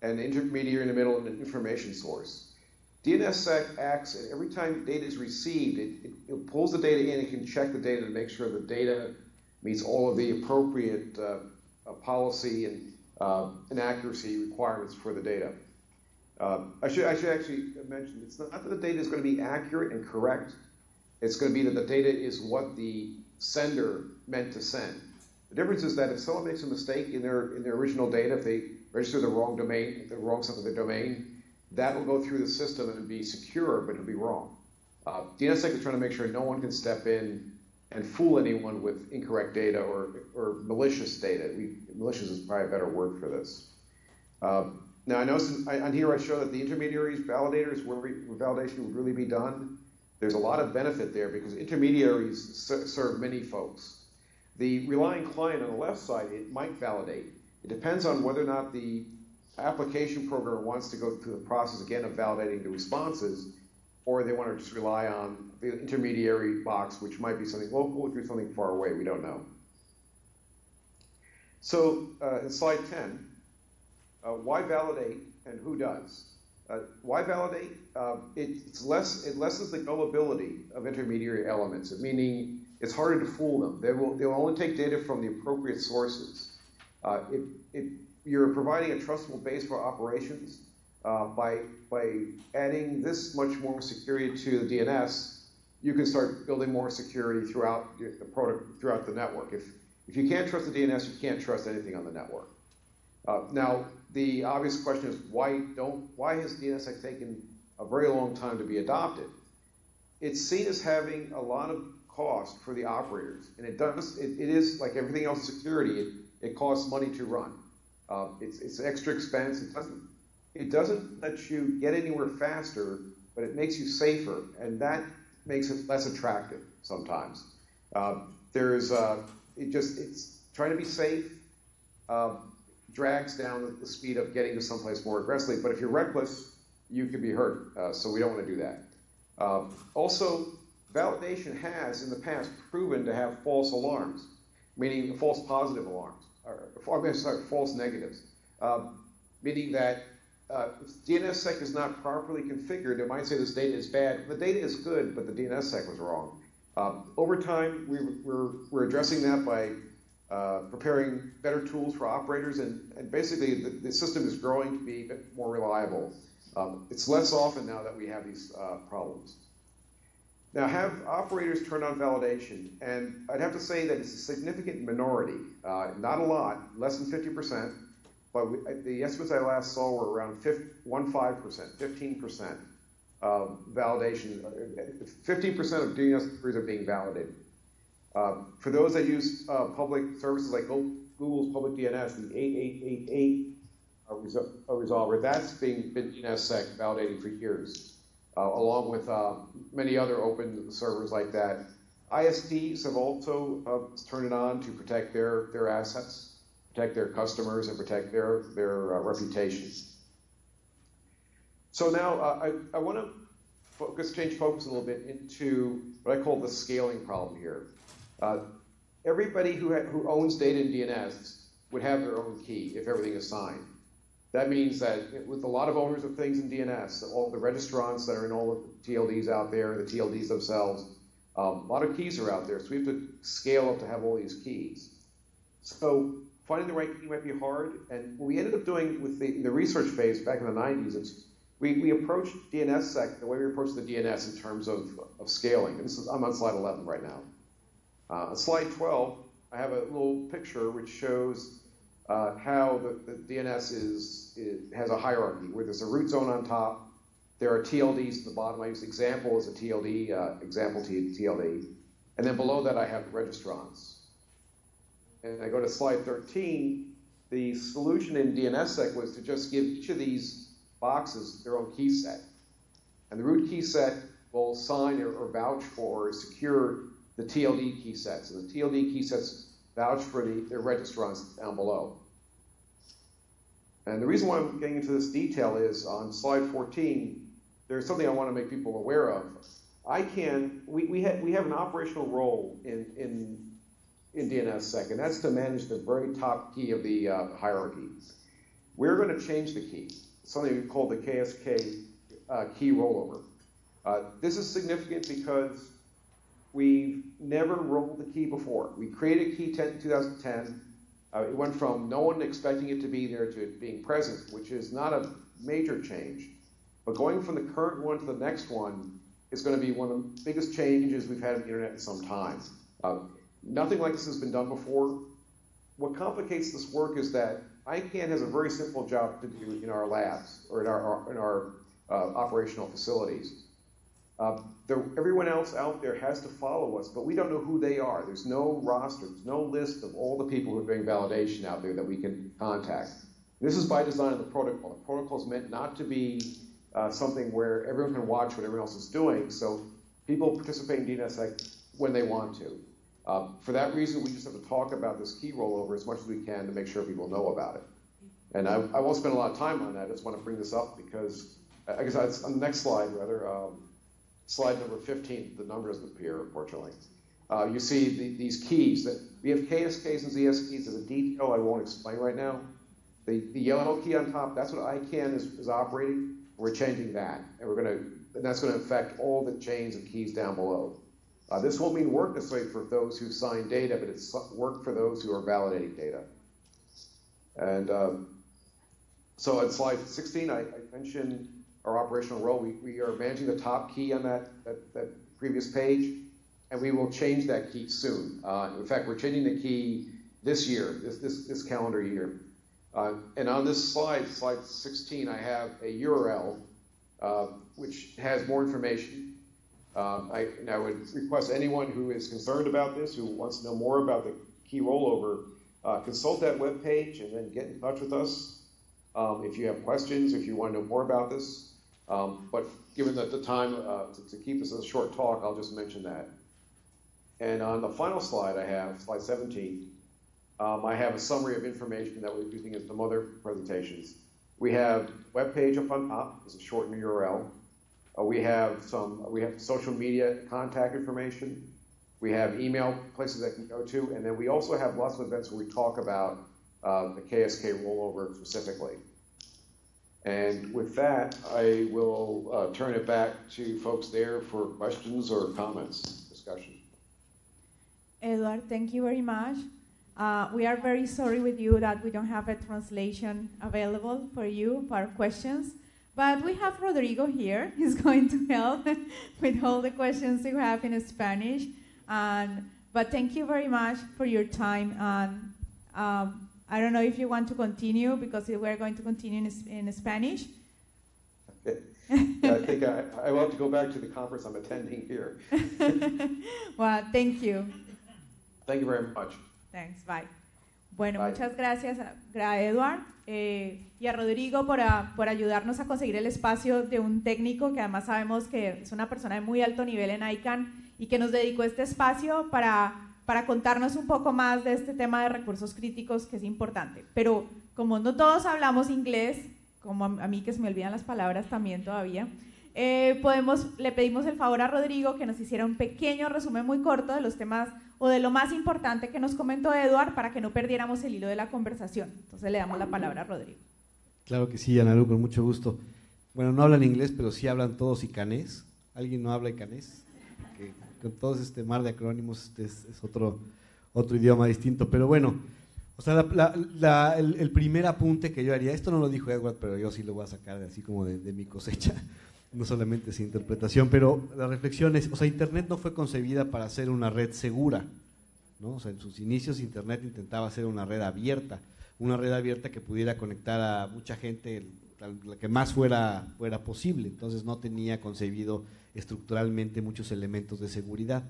an intermediary in the middle, and an information source. DNSSEC acts, and every time data is received, it, it, pulls the data in and can check the data to make sure the data meets all of the appropriate uh, uh, policy and, uh, requirements for the data. Uh, I, should, I should actually mention, it's not that the data is going to be accurate and correct. It's going to be that the data is what the sender meant to send. The difference is that if someone makes a mistake in their in their original data, if they register the wrong domain, the wrong stuff the domain, that will go through the system and be secure, but it'll be wrong. Uh, DNSSEC is trying to make sure no one can step in and fool anyone with incorrect data or, or malicious data. We, malicious is probably a better word for this. Um, now, I know on here I show that the intermediaries, validators, where, where validation would really be done. There's a lot of benefit there because intermediaries serve many folks. The relying client on the left side, it might validate. It depends on whether or not the application programmer wants to go through the process again of validating the responses, or they want to just rely on the intermediary box, which might be something local, or something far away, we don't know. So uh, in slide 10, uh, why validate and who does? Uh, why validate? Uh, it, it's less, it lessens the gullibility of intermediary elements, meaning it's harder to fool them. They will, they'll only take data from the appropriate sources. Uh, it, you're providing a trustable base for operations uh, by, by adding this much more security to the DNS. You can start building more security throughout the product, throughout the network. If, if you can't trust the DNS, you can't trust anything on the network. Now, the obvious question is why don't why has DNSSEC taken a very long time to be adopted? It's seen as having a lot of cost for the operators, and it does. It, it is like everything else security. It, it costs money to run. Uh, it's it's extra expense. It doesn't it doesn't let you get anywhere faster, but it makes you safer, and that makes it less attractive sometimes. Uh, there's uh, it just it's trying to be safe. Um, drags down the speed of getting to someplace more aggressively. But if you're reckless, you could be hurt. Uh, so we don't want to do that. Um, also, validation has in the past proven to have false alarms, meaning false positive alarms, or I'm sorry, false negatives, um, meaning that uh, if DNSSEC is not properly configured, it might say this data is bad. The data is good, but the DNSSEC was wrong. Um, over time, we, we're, we're addressing that by uh, preparing better tools for operators, and, and basically the, the, system is growing to be more reliable. Um, it's less often now that we have these uh, problems. Now, have operators turn on validation, and I'd have to say that it's a significant minority, uh, not a lot, less than 50%, but we, the estimates I last saw were around 15, 15%, 15% of validation. 15% of DNS queries are being validated. Uh, for those that use uh, public services like Google's public DNS, the 8888 uh, resolver, that's being been DNSSEC validating for years, uh, along with uh, many other open servers like that. ISPs have also uh, turned it on to protect their, their assets, protect their customers, and protect their, their reputations. So now I, I want to focus, change focus a little bit into what I call the scaling problem here. Uh, everybody who, who owns data in DNS would have their own key if everything is signed. That means that with a lot of owners of things in DNS, all the registrants that are in all the TLDs out there, the TLDs themselves, um, a lot of keys are out there, so we have to scale up to have all these keys. So finding the right key might be hard, and what we ended up doing with the, the research phase back in the 90s, it's, we, we approached DNSSEC the way we approached the DNS in terms of, of scaling. And this is, I'm on slide 11 right now. Uh, slide 12, I have a little picture which shows uh, how the, the DNS is, is, has a hierarchy where there's a root zone on top, there are TLDs at the bottom. I use example as a TLD, uh, example TLD, and then below that I have registrants. And I go to slide 13. The solution in DNSSEC was to just give each of these boxes their own key set. And the root key set will sign or, or vouch for or secure the TLD key sets. And the TLD key sets vouch for the, their registrants down below. And the reason why I'm getting into this detail is on slide 14, there's something I want to make people aware of. I can, we, we, ha, we have an operational role in, in, in DNSSEC, and that's to manage the very top key of the uh, hierarchy. We're going to change the key, something we call the KSK uh, key rollover. Uh, this is significant because We've never rolled the key before. We created key 10, in 2010. Uh, it went from no one expecting it to be there to it being present, which is not a major change. But going from the current one to the next one is going to be one of the biggest changes we've had in the internet in some time. Uh, nothing like this has been done before. What complicates this work is that ICANN has a very simple job to do in our labs or in our, in our uh, operational facilities. Uh, everyone else out there has to follow us, but we don't know who they are. There's no roster, there's no list of all the people who are doing validation out there that we can contact. This is by design of the protocol. The protocol is meant not to be uh, something where everyone can watch what everyone else is doing, so people participate in DNSSEC when they want to. Uh, for that reason, we just have to talk about this key rollover as much as we can to make sure people know about it. And I, I won't spend a lot of time on that. I just want to bring this up because, I guess on the next slide, rather, um, slide number 15, the number doesn't appear, unfortunately. uh, you see the, these keys that we have KSKs and ZSKs as a detail I won't explain right now. The, the yellow key on top, that's what ICANN is, is operating. We're changing that, and we're going to, and that's going to affect all the chains of keys down below. Uh, this won't mean work necessarily for those who sign data, but it's work for those who are validating data. And um, so on slide 16, I, I, mentioned our operational role. We, we are managing the top key on that, that, that previous page, and we will change that key soon. Uh, in fact, we're changing the key this year, this, this, this calendar year. Uh, and on this slide, slide 16, I have a URL uh, which has more information. Um, I, and I would request anyone who is concerned about this, who wants to know more about the key rollover, uh, consult that web page and then get in touch with us um, if you have questions, if you want to know more about this. Um, but given that the time uh, to, to, keep this a short talk, I'll just mention that. And on the final slide I have, slide 17, um, I have a summary of information that we're using in some other presentations. We have web page up on top, it's a shortened URL. Uh, we have some, we have social media contact information. We have email places that can go to, and then we also have lots of events where we talk about uh, the KSK rollover specifically. And with that, I will uh, turn it back to folks there for questions or comments, discussion. Edward, thank you very much. Uh, we are very sorry with you that we don't have a translation available for you for questions. But we have Rodrigo here. He's going to help with all the questions you have in Spanish. And, but thank you very much for your time. And um, I don't know if you want to continue because we're going to continue in, in Spanish. Okay. Yeah, I think I, I will have to go back to the conference I'm attending here. well, thank you. Thank you very much. Thanks, bye. Bueno, muchas gracias a, Edward eh, y a Rodrigo por, por, ayudarnos a conseguir el espacio de un técnico que además sabemos que es una persona de muy alto nivel en ICANN y que nos dedicó este espacio para, para contarnos un poco más de este tema de recursos críticos que es importante. Pero como no todos hablamos inglés, como a, mí que se me olvidan las palabras también todavía, eh, podemos, le pedimos el favor a Rodrigo que nos hiciera un pequeño resumen muy corto de los temas o de lo más importante que nos comentó Eduard para que no perdiéramos el hilo de la conversación. Entonces le damos la palabra a Rodrigo. Claro que sí, Ana con mucho gusto. Bueno, no hablan inglés, pero sí hablan todos icanés. ¿Alguien no habla icanés? Con todo este mar de acrónimos este es, otro, otro idioma distinto. Pero bueno, o sea, el, primer apunte que yo haría, esto no lo dijo Edward, pero yo sí lo voy a sacar de, así como de, mi cosecha no solamente esa interpretación, pero la reflexión es, o sea, Internet no fue concebida para ser una red segura, ¿no? O sea, en sus inicios Internet intentaba ser una red abierta, una red abierta que pudiera conectar a mucha gente, la que más fuera, fuera posible, entonces no tenía concebido estructuralmente muchos elementos de seguridad.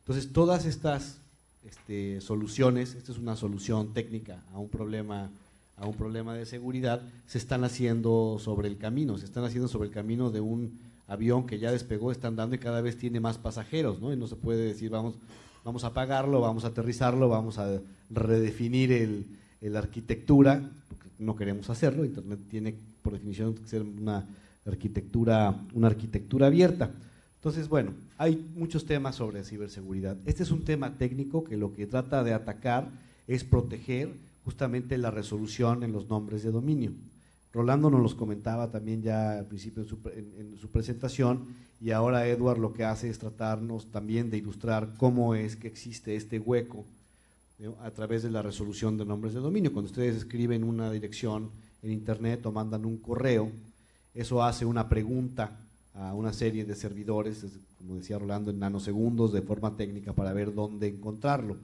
Entonces, todas estas este, soluciones, esta es una solución técnica a un problema a un problema de seguridad, se están haciendo sobre el camino, se están haciendo sobre el camino de un avión que ya despegó, está andando y cada vez tiene más pasajeros, ¿no? Y no se puede decir, vamos, vamos a apagarlo, vamos a aterrizarlo, vamos a redefinir el, la arquitectura, porque no queremos hacerlo, Internet tiene por definición que ser una arquitectura, una arquitectura abierta. Entonces, bueno, hay muchos temas sobre ciberseguridad. Este es un tema técnico que lo que trata de atacar es proteger justamente la resolución en los nombres de dominio. Rolando nos los comentaba también ya al principio en su, presentación y ahora Edward lo que hace es tratarnos también de ilustrar cómo es que existe este hueco a través de la resolución de nombres de dominio. Cuando ustedes escriben una dirección en internet o mandan un correo, eso hace una pregunta a una serie de servidores, como decía Rolando, en nanosegundos de forma técnica para ver dónde encontrarlo.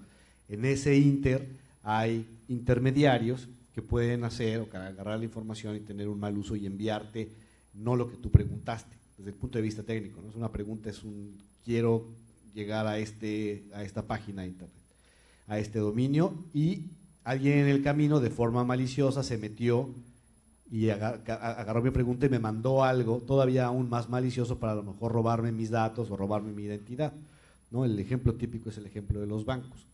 En ese inter hay intermediarios que pueden hacer o agarrar la información y tener un mal uso y enviarte no lo que tú preguntaste, desde el punto de vista técnico. ¿no? Es una pregunta, es un quiero llegar a, este, a esta página de internet, a este dominio, y alguien en el camino de forma maliciosa se metió y agarró mi pregunta y me mandó algo todavía aún más malicioso para a lo mejor robarme mis datos o robarme mi identidad. ¿no? El ejemplo típico es el ejemplo de los bancos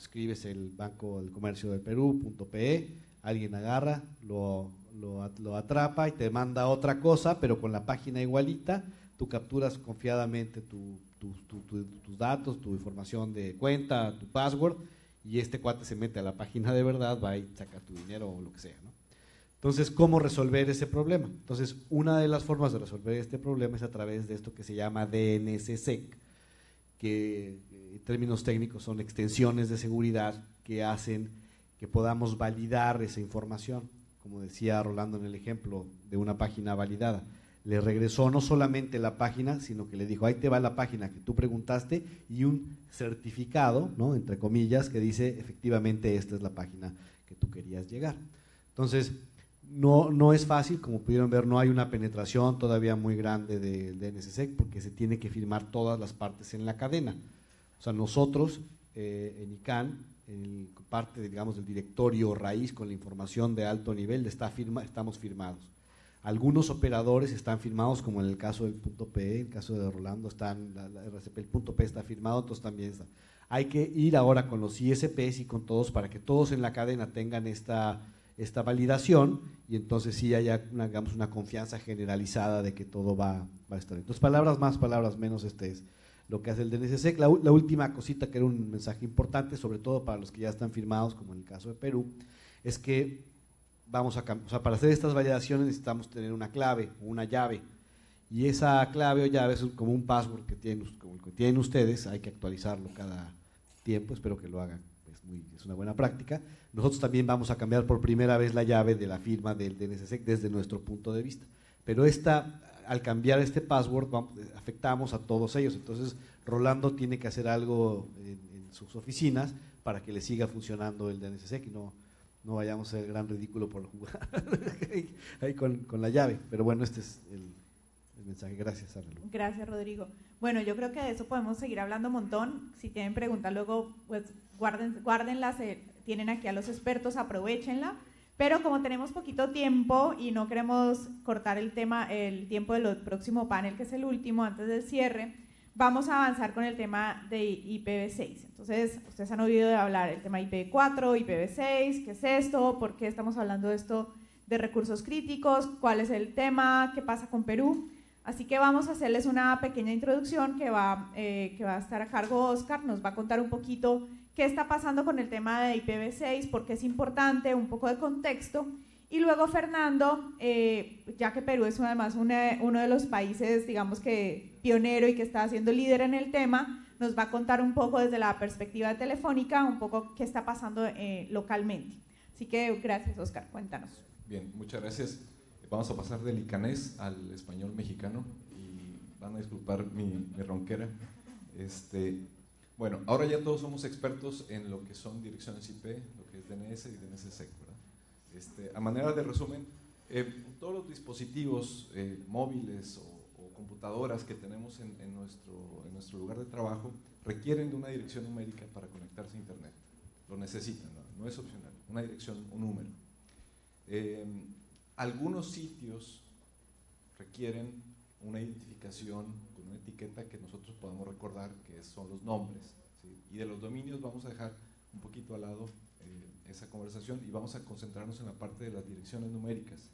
escribes el Banco del Comercio del Perú.pe, alguien agarra, lo, lo, atrapa y te manda otra cosa, pero con la página igualita, tú capturas confiadamente tu, tus datos, tu información de cuenta, tu password, y este cuate se mete a la página de verdad, va y saca tu dinero o lo que sea. ¿no? Entonces, ¿cómo resolver ese problema? Entonces, una de las formas de resolver este problema es a través de esto que se llama DNSSEC, que eh, en términos técnicos son extensiones de seguridad que hacen que podamos validar esa información. Como decía Rolando en el ejemplo de una página validada le regresó no solamente la página, sino que le dijo, ahí te va la página que tú preguntaste y un certificado, ¿no? entre comillas, que dice, efectivamente, esta es la página que tú querías llegar. Entonces, no, no es fácil, como pudieron ver, no hay una penetración todavía muy grande del DNSSEC porque se tiene que firmar todas las partes en la cadena. O sea, nosotros eh, en ICANN, en parte, digamos, del directorio raíz con la información de alto nivel, está firma, estamos firmados. Algunos operadores están firmados, como en el caso del punto P, en el caso de Rolando, están, la, RCP, el punto P está firmado, entonces también está. Hay que ir ahora con los ISPs y con todos para que todos en la cadena tengan esta, esta validación y entonces sí haya una, una confianza generalizada de que todo va, va, a estar. Entonces, palabras más, palabras menos, este es lo que hace el DNSSEC. La, última cosita que era un mensaje importante, sobre todo para los que ya están firmados, como en el caso de Perú, es que vamos a, o sea, para hacer estas validaciones necesitamos tener una clave una llave. Y esa clave o llave es como un password que tienen, como el que tienen ustedes, hay que actualizarlo cada tiempo, espero que lo hagan, es una buena práctica. Nosotros también vamos a cambiar por primera vez la llave de la firma del DNSSEC desde nuestro punto de vista. Pero esta, al cambiar este password afectamos a todos ellos, entonces Rolando tiene que hacer algo en, sus oficinas para que le siga funcionando el DNSSEC y no, no vayamos a ser gran ridículo por jugar ahí con, la llave. Pero bueno, este es el, mensaje. Gracias, Gracias, Rodrigo. Bueno, yo creo que de eso podemos seguir hablando un montón. Si tienen preguntas luego, pues guarden, guárdenlas. Eh, tienen aquí a los expertos, aprovechenla. Pero como tenemos poquito tiempo y no queremos cortar el tema, el tiempo del próximo panel, que es el último, antes del cierre, vamos a avanzar con el tema de IPv6. Entonces, ustedes han oído hablar del tema IPv4, IPv6, ¿qué es esto? ¿Por qué estamos hablando de esto de recursos críticos? ¿Cuál es el tema? ¿Qué pasa con Perú? Así que vamos a hacerles una pequeña introducción que va, eh, que va a estar a cargo Oscar, nos va a contar un poquito qué está pasando con el tema de IPv6, por qué es importante, un poco de contexto y luego Fernando, eh, ya que Perú es además uno de los países, digamos que pionero y que está siendo líder en el tema, nos va a contar un poco desde la perspectiva telefónica, un poco qué está pasando eh, localmente. Así que gracias, Oscar, cuéntanos. Bien, muchas gracias. Vamos a pasar del icanés al español mexicano y van a disculpar mi, ronquera. Este, bueno, ahora ya todos somos expertos en lo que son direcciones IP, lo que es DNS y DNSSEC. Este, a manera de resumen, eh, todos los dispositivos eh, móviles o, computadoras que tenemos en, nuestro, en, nuestro, lugar de trabajo requieren de una dirección numérica para conectarse a Internet. Lo necesitan, no, es opcional, una dirección, un número. Eh, algunos sitios requieren una identificación con una etiqueta que nosotros podamos recordar que son los nombres. Y de los dominios vamos a dejar un poquito al lado esa conversación y vamos a concentrarnos en la parte de las direcciones numéricas.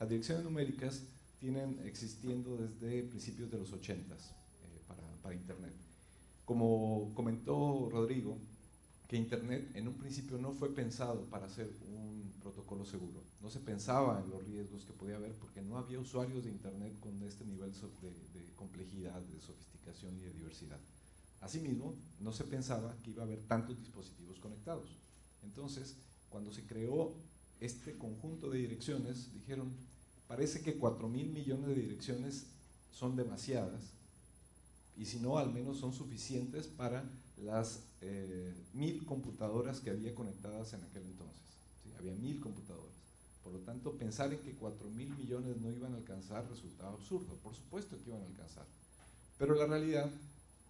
Las direcciones numéricas tienen existiendo desde principios de los 80 s eh, para, para Internet. Como comentó Rodrigo, que Internet en un principio no fue pensado para ser un protocolo seguro. No se pensaba en los riesgos que podía haber porque no había usuarios de Internet con este nivel de, complejidad, de sofisticación y de diversidad. Asimismo, no se pensaba que iba a haber tantos dispositivos conectados. Entonces, cuando se creó este conjunto de direcciones, dijeron, parece que 4 mil millones de direcciones son demasiadas, y si no, al menos son suficientes para las eh, mil computadoras que había conectadas en aquel entonces. Había mil computadoras. Por lo tanto, pensar en que 4 mil millones no iban a alcanzar resultaba absurdo. Por supuesto que iban a alcanzar. Pero la realidad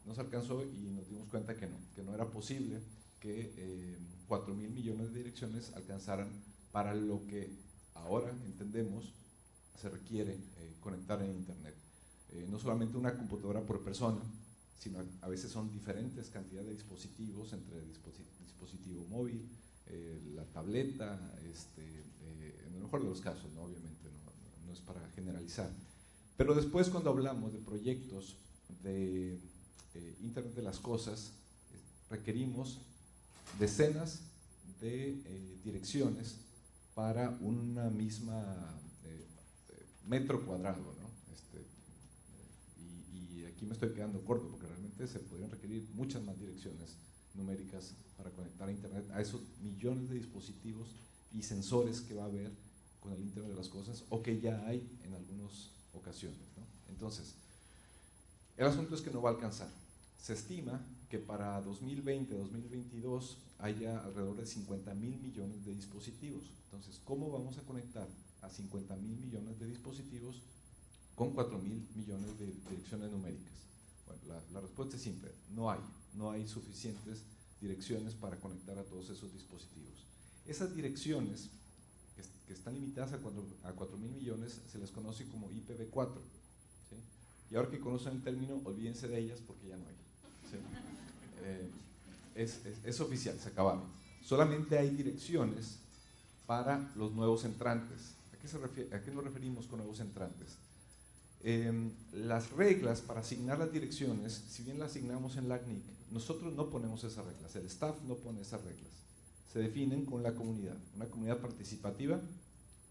nos alcanzó y nos dimos cuenta que no, que no era posible que eh, 4 mil millones de direcciones alcanzaran para lo que ahora entendemos se requiere eh, conectar en Internet. Eh, no solamente una computadora por persona, sino a, veces son diferentes cantidades de dispositivos entre dispositivo móvil, eh, la tableta, este, en el mejor de los casos, ¿no? obviamente, no, no, es para generalizar. Pero después cuando hablamos de proyectos de eh, Internet de las Cosas, requerimos decenas de direcciones para una misma metro cuadrado. ¿no? Este, y, y, aquí me estoy quedando corto porque realmente se podrían requerir muchas más direcciones numéricas para conectar a Internet a esos millones de dispositivos y sensores que va a haber con el Internet de las Cosas o que ya hay en algunas ocasiones. Entonces, el asunto es que no va a alcanzar. Se estima que para 2020-2022 haya alrededor de 50 mil millones de dispositivos. Entonces, ¿cómo vamos a conectar a 50 mil millones de dispositivos con 4 mil millones de direcciones numéricas? Bueno, la, la respuesta es simple, no hay, no hay suficientes direcciones para conectar a todos esos dispositivos. Esas direcciones que, están limitadas a 4, a mil millones se les conoce como IPv4. Y ahora que conocen el término, olvídense de ellas porque ya no hay. Eh, es, es, oficial, se acabaron. Solamente hay direcciones para los nuevos entrantes. ¿A qué, se refiere, a qué nos referimos con nuevos entrantes? Em, las reglas para asignar las direcciones, si bien las asignamos en LACNIC, nosotros no ponemos esas reglas, el staff no pone esas reglas. Se definen con la comunidad, una comunidad participativa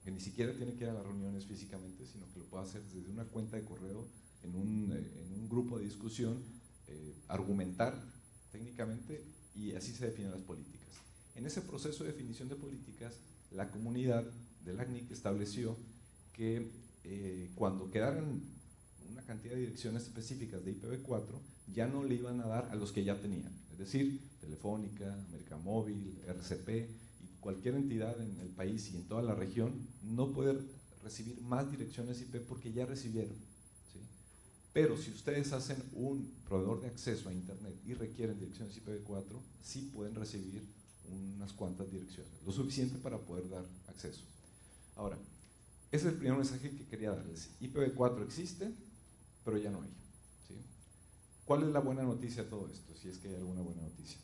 que ni siquiera tiene que ir a las reuniones físicamente, sino que lo puede hacer desde una cuenta de correo, en un, eh, en un grupo de discusión, eh, argumentar técnicamente y así se definen las políticas. En ese proceso de definición de políticas, la comunidad del ACNIC estableció que eh, cuando quedaran una cantidad de direcciones específicas de IPv4, ya no le iban a dar a los que ya tenían, es decir, Telefónica, América Móvil, RCP y cualquier entidad en el país y en toda la región no puede recibir más direcciones IP porque ya recibieron. Pero si ustedes hacen un proveedor de acceso a Internet y requieren direcciones IPv4, sí pueden recibir unas cuantas direcciones, lo suficiente para poder dar acceso. Ahora, ese es el primer mensaje que quería darles. IPv4 existe, pero ya no hay. ¿Cuál es la buena noticia de todo esto? Si es que hay alguna buena noticia.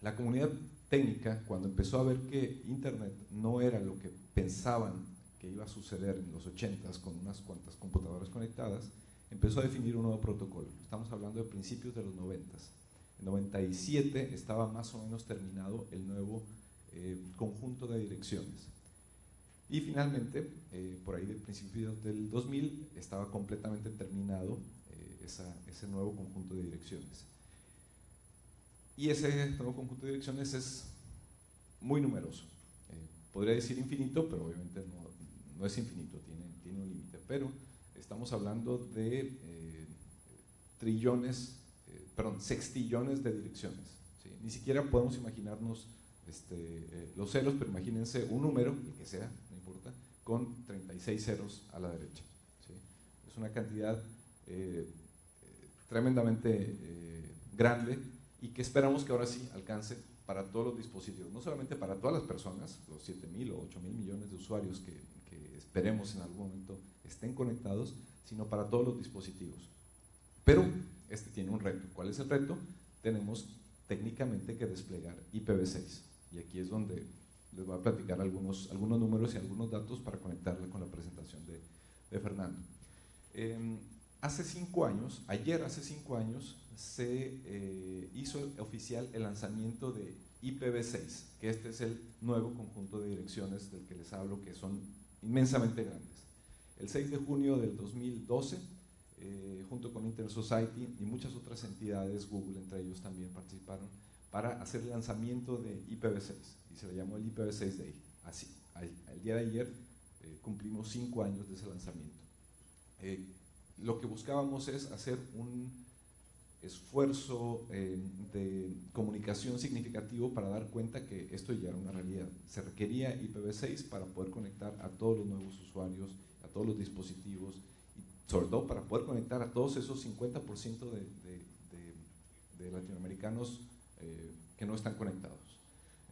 La comunidad técnica, cuando empezó a ver que Internet no era lo que pensaban que iba a suceder en los 80s con unas cuantas computadoras conectadas, empezó a definir un nuevo protocolo. Estamos hablando de principios de los 90s. En 97 estaba más o menos terminado el nuevo eh, conjunto de direcciones. Y finalmente, eh, por ahí del principio del 2000, estaba completamente terminado eh, ese nuevo conjunto de direcciones. Y ese nuevo conjunto de direcciones es muy numeroso. Eh, podría decir infinito, pero obviamente no, es infinito, tiene, tiene un límite. Pero estamos hablando de trillones, perdón, sextillones de direcciones. Ni siquiera podemos imaginarnos este, los ceros, pero imagínense un número, el que sea, con 36 ceros a la derecha. Es una cantidad eh, tremendamente eh, grande y que esperamos que ahora sí alcance para todos los dispositivos, no solamente para todas las personas, los 7 mil o 8 mil millones de usuarios que, que esperemos en algún momento estén conectados, sino para todos los dispositivos. Pero este tiene un reto. ¿Cuál es el reto? Tenemos técnicamente que desplegar IPv6. Y aquí es donde les voy a platicar algunos, algunos números y algunos datos para conectarle con la presentación de, de Fernando. Em, hace cinco años, ayer hace cinco años, se eh, hizo oficial el lanzamiento de IPv6, que este es el nuevo conjunto de direcciones del que les hablo, que son inmensamente grandes. El 6 de junio del 2012, eh, junto con Internet Society y muchas otras entidades, Google entre ellos también participaron, para hacer el lanzamiento de IPv6 se le llamó el IPv6 Day. Así, el día de ayer eh, cumplimos cinco años de ese lanzamiento. Eh, lo que buscábamos es hacer un esfuerzo eh, de comunicación significativo para dar cuenta que esto ya era una realidad. Se requería IPv6 para poder conectar a todos los nuevos usuarios, a todos los dispositivos, y sobre todo para poder conectar a todos esos 50% de, latinoamericanos que no están conectados.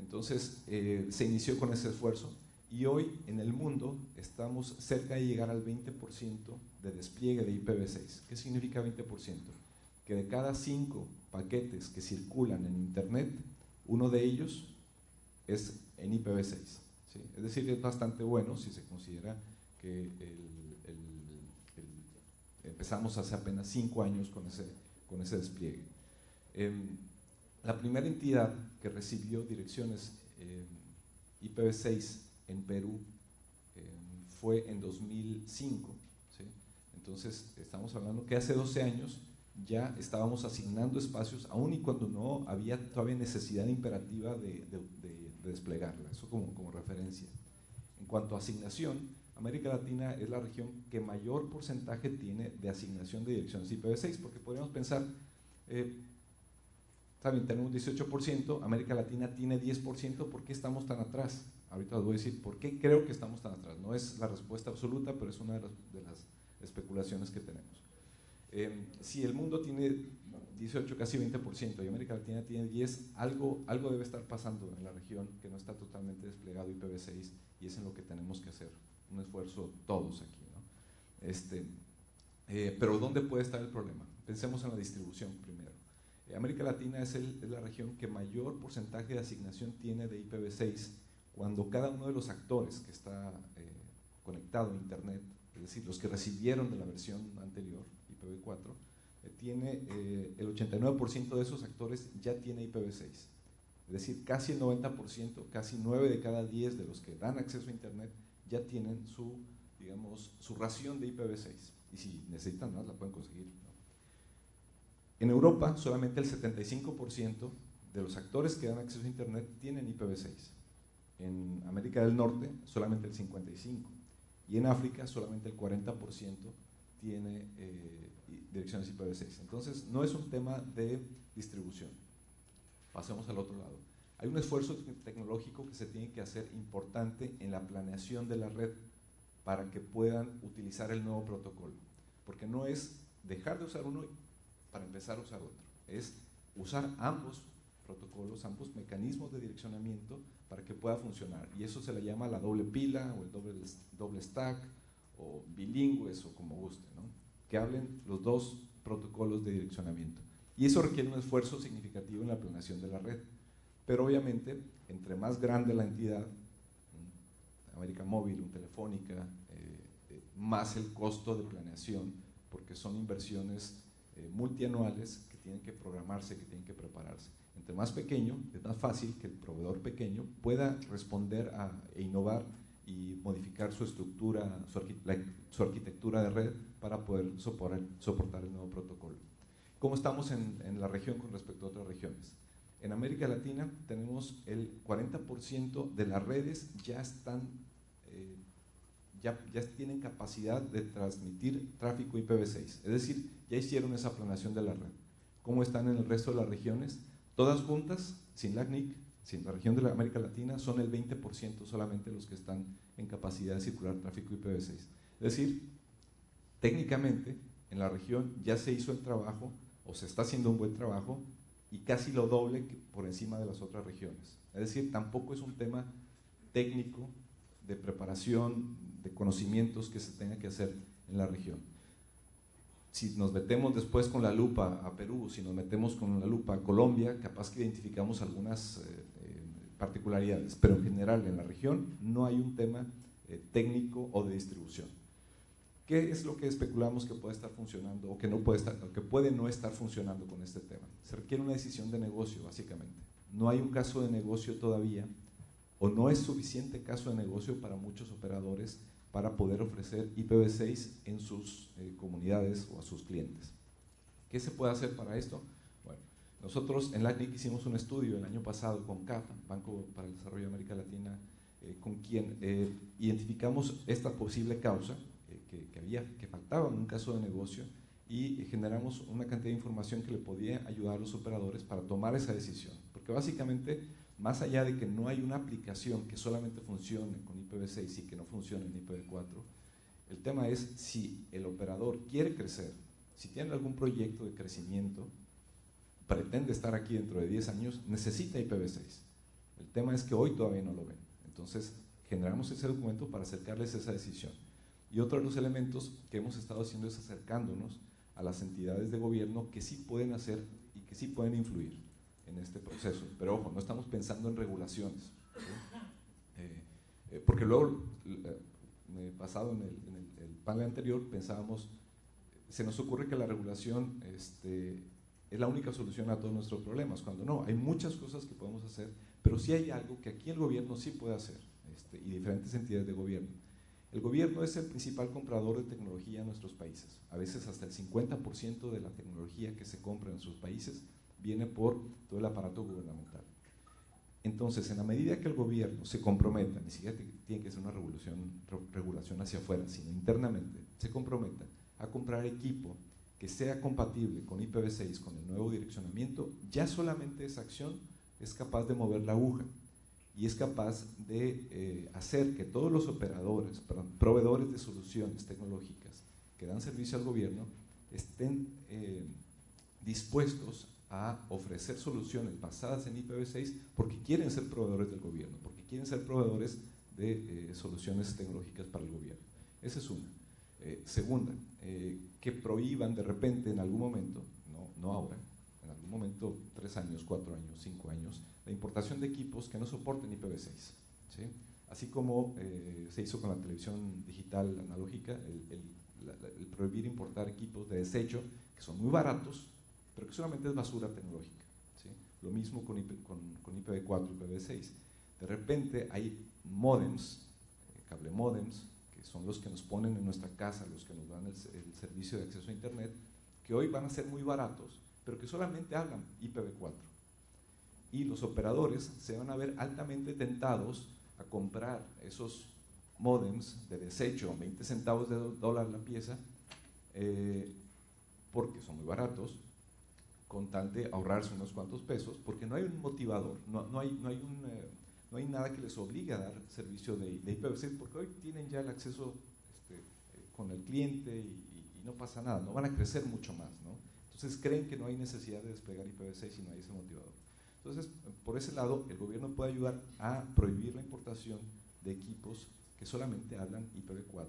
Entonces eh, se inició con ese esfuerzo y hoy en el mundo estamos cerca de llegar al 20% de despliegue de IPv6. ¿Qué significa 20%? Que de cada cinco paquetes que circulan en Internet, uno de ellos es en IPv6. Es decir, es bastante bueno si se considera que empezamos hace apenas cinco años con ese, con ese despliegue. Em, la primera entidad que recibió direcciones em, IPv6 en Perú em, fue en 2005. Entonces, estamos hablando que hace 12 años ya estábamos asignando espacios, aun y cuando no había todavía necesidad imperativa de, desplegarla. Eso como, como referencia. En cuanto a asignación, América Latina es la región que mayor porcentaje tiene de asignación de direcciones IPv6, porque podríamos pensar, eh, también tenemos 18%, América Latina tiene 10%, ¿por qué estamos tan atrás? Ahorita les voy a decir por qué creo que estamos tan atrás. No es la respuesta absoluta, pero es una de las, especulaciones que tenemos. Eh, si el mundo tiene 18, casi 20% y América Latina tiene 10, algo, algo debe estar pasando en la región que no está totalmente desplegado IPv6 y es en lo que tenemos que hacer un esfuerzo todos aquí. Este, eh, pero ¿dónde puede estar el problema? Pensemos en la distribución primero. Eh, América Latina es, la región que mayor porcentaje de asignación tiene de IPv6 cuando cada uno de los actores que está eh, conectado a Internet, es decir, los que recibieron de la versión anterior, IPv4, tiene el 89% de esos actores ya tiene IPv6. Es decir, casi el 90%, casi 9 de cada 10 de los que dan acceso a Internet ya tienen su, digamos, su ración de IPv6. Y si necesitan más, la pueden conseguir. En Europa, solamente el 75% de los actores que dan acceso a Internet tienen IPv6. En América del Norte, solamente el 55%. Y en África, solamente el 40% tiene eh, direcciones IPv6. Entonces, no es un tema de distribución. Pasemos al otro lado. Hay un esfuerzo tecnológico que se tiene que hacer importante en la planeación de la red para que puedan utilizar el nuevo protocolo. Porque no es dejar de usar uno para empezar a usar otro, es usar ambos protocolos, ambos mecanismos de direccionamiento para que pueda funcionar. Y eso se le llama la doble pila o el doble, doble stack o bilingües o como guste, ¿no? que hablen los dos protocolos de direccionamiento. Y eso requiere un esfuerzo significativo en la planeación de la red. Pero obviamente, entre más grande la entidad, América Móvil, un Telefónica, eh, eh, más el costo de planeación, porque son inversiones eh, multianuales que tienen que programarse, que tienen que prepararse. Entre más pequeño, es más fácil que el proveedor pequeño pueda responder a, e innovar y modificar su estructura, su, arquitectura de red para poder soportar, el nuevo protocolo. ¿Cómo estamos en, en la región con respecto a otras regiones? En América Latina tenemos el 40% de las redes ya están, ya, ya, tienen capacidad de transmitir tráfico IPv6. Es decir, ya hicieron esa planeación de la red. ¿Cómo están en el resto de las regiones? Todas juntas, sin la CNIC, sin la región de la América Latina, son el 20% solamente los que están en capacidad de circular tráfico IPv6. Es decir, técnicamente en la región ya se hizo el trabajo o se está haciendo un buen trabajo y casi lo doble por encima de las otras regiones. Es decir, tampoco es un tema técnico de preparación, de conocimientos que se tenga que hacer en la región. Si nos metemos después con la lupa a Perú, si nos metemos con la lupa a Colombia, capaz que identificamos algunas eh, eh, particularidades, pero en general en la región no hay un tema eh, técnico o de distribución. ¿Qué es lo que especulamos que puede estar funcionando o que, no puede, estar, que puede no estar funcionando con este tema? Se requiere una decisión de negocio, básicamente. No hay un caso de negocio todavía no es suficiente caso de negocio para muchos operadores para poder ofrecer IPv6 en sus eh, comunidades o a sus clientes. ¿Qué se puede hacer para esto? Bueno, nosotros en LACNIC hicimos un estudio el año pasado con CAFA, Banco para el Desarrollo de América Latina, eh, con quien eh, identificamos esta posible causa que, había, que faltaba en un caso de negocio y generamos una cantidad de información que le podía ayudar a los operadores para tomar esa decisión. Porque básicamente, más allá de que no hay una aplicación que solamente funcione con IPv6 y que no funcione en IPv4, el tema es si el operador quiere crecer, si tiene algún proyecto de crecimiento, pretende estar aquí dentro de 10 años, necesita IPv6. El tema es que hoy todavía no lo ven. Entonces, generamos ese documento para acercarles esa decisión. Y otro de los elementos que hemos estado haciendo es acercándonos a las entidades de gobierno que sí pueden hacer y que sí pueden influir en este proceso. Pero ojo, no estamos pensando en regulaciones. Eh, eh, porque luego, eh, pasado en, el, panel anterior, pensábamos, se nos ocurre que la regulación este, es la única solución a todos nuestros problemas, cuando no, hay muchas cosas que podemos hacer, pero sí hay algo que aquí el gobierno sí puede hacer, este, y diferentes entidades de gobierno. El gobierno es el principal comprador de tecnología en nuestros países. A veces hasta el 50% de la tecnología que se compra en nuestros países viene por todo el aparato gubernamental. Entonces, en la medida que el gobierno se comprometa, ni siquiera tiene que ser una revolución, regulación hacia afuera, sino internamente, se comprometa a comprar equipo que sea compatible con IPv6, con el nuevo direccionamiento, ya solamente esa acción es capaz de mover la aguja y es capaz de eh, hacer que todos los operadores, proveedores de soluciones tecnológicas que dan servicio al gobierno estén eh, dispuestos a ofrecer soluciones basadas en IPv6 porque quieren ser proveedores del gobierno, porque quieren ser proveedores de eh, soluciones tecnológicas para el gobierno. Esa es una. segunda, que prohíban de repente en algún momento, no, no ahora, en algún momento, tres años, cuatro años, cinco años, la importación de equipos que no soporten IPv6. Así como eh, se hizo con la televisión digital analógica, el, prohibir importar equipos de desecho que son muy baratos, pero que solamente es basura tecnológica. Lo mismo con, con, IPv4 y IPv6. De repente hay modems, eh, cable modems, que son los que nos ponen en nuestra casa, los que nos dan el, el servicio de acceso a Internet, que hoy van a ser muy baratos, pero que solamente hablan IPv4 y los operadores se van a ver altamente tentados a comprar esos modems de desecho, 20 centavos de dólar la pieza, eh, porque son muy baratos, con de ahorrarse unos cuantos pesos, porque no hay un motivador, no, no, hay, no, hay, eh, no hay nada que les obligue a dar servicio de, de IPv6, porque hoy tienen ya el acceso este, eh, con el cliente y, no pasa nada, no van a crecer mucho más. ¿no? Entonces creen que no hay necesidad de desplegar IPv6 si no hay ese motivador. Entonces, por ese lado, el gobierno puede ayudar a prohibir la importación de equipos que solamente hablan IPv4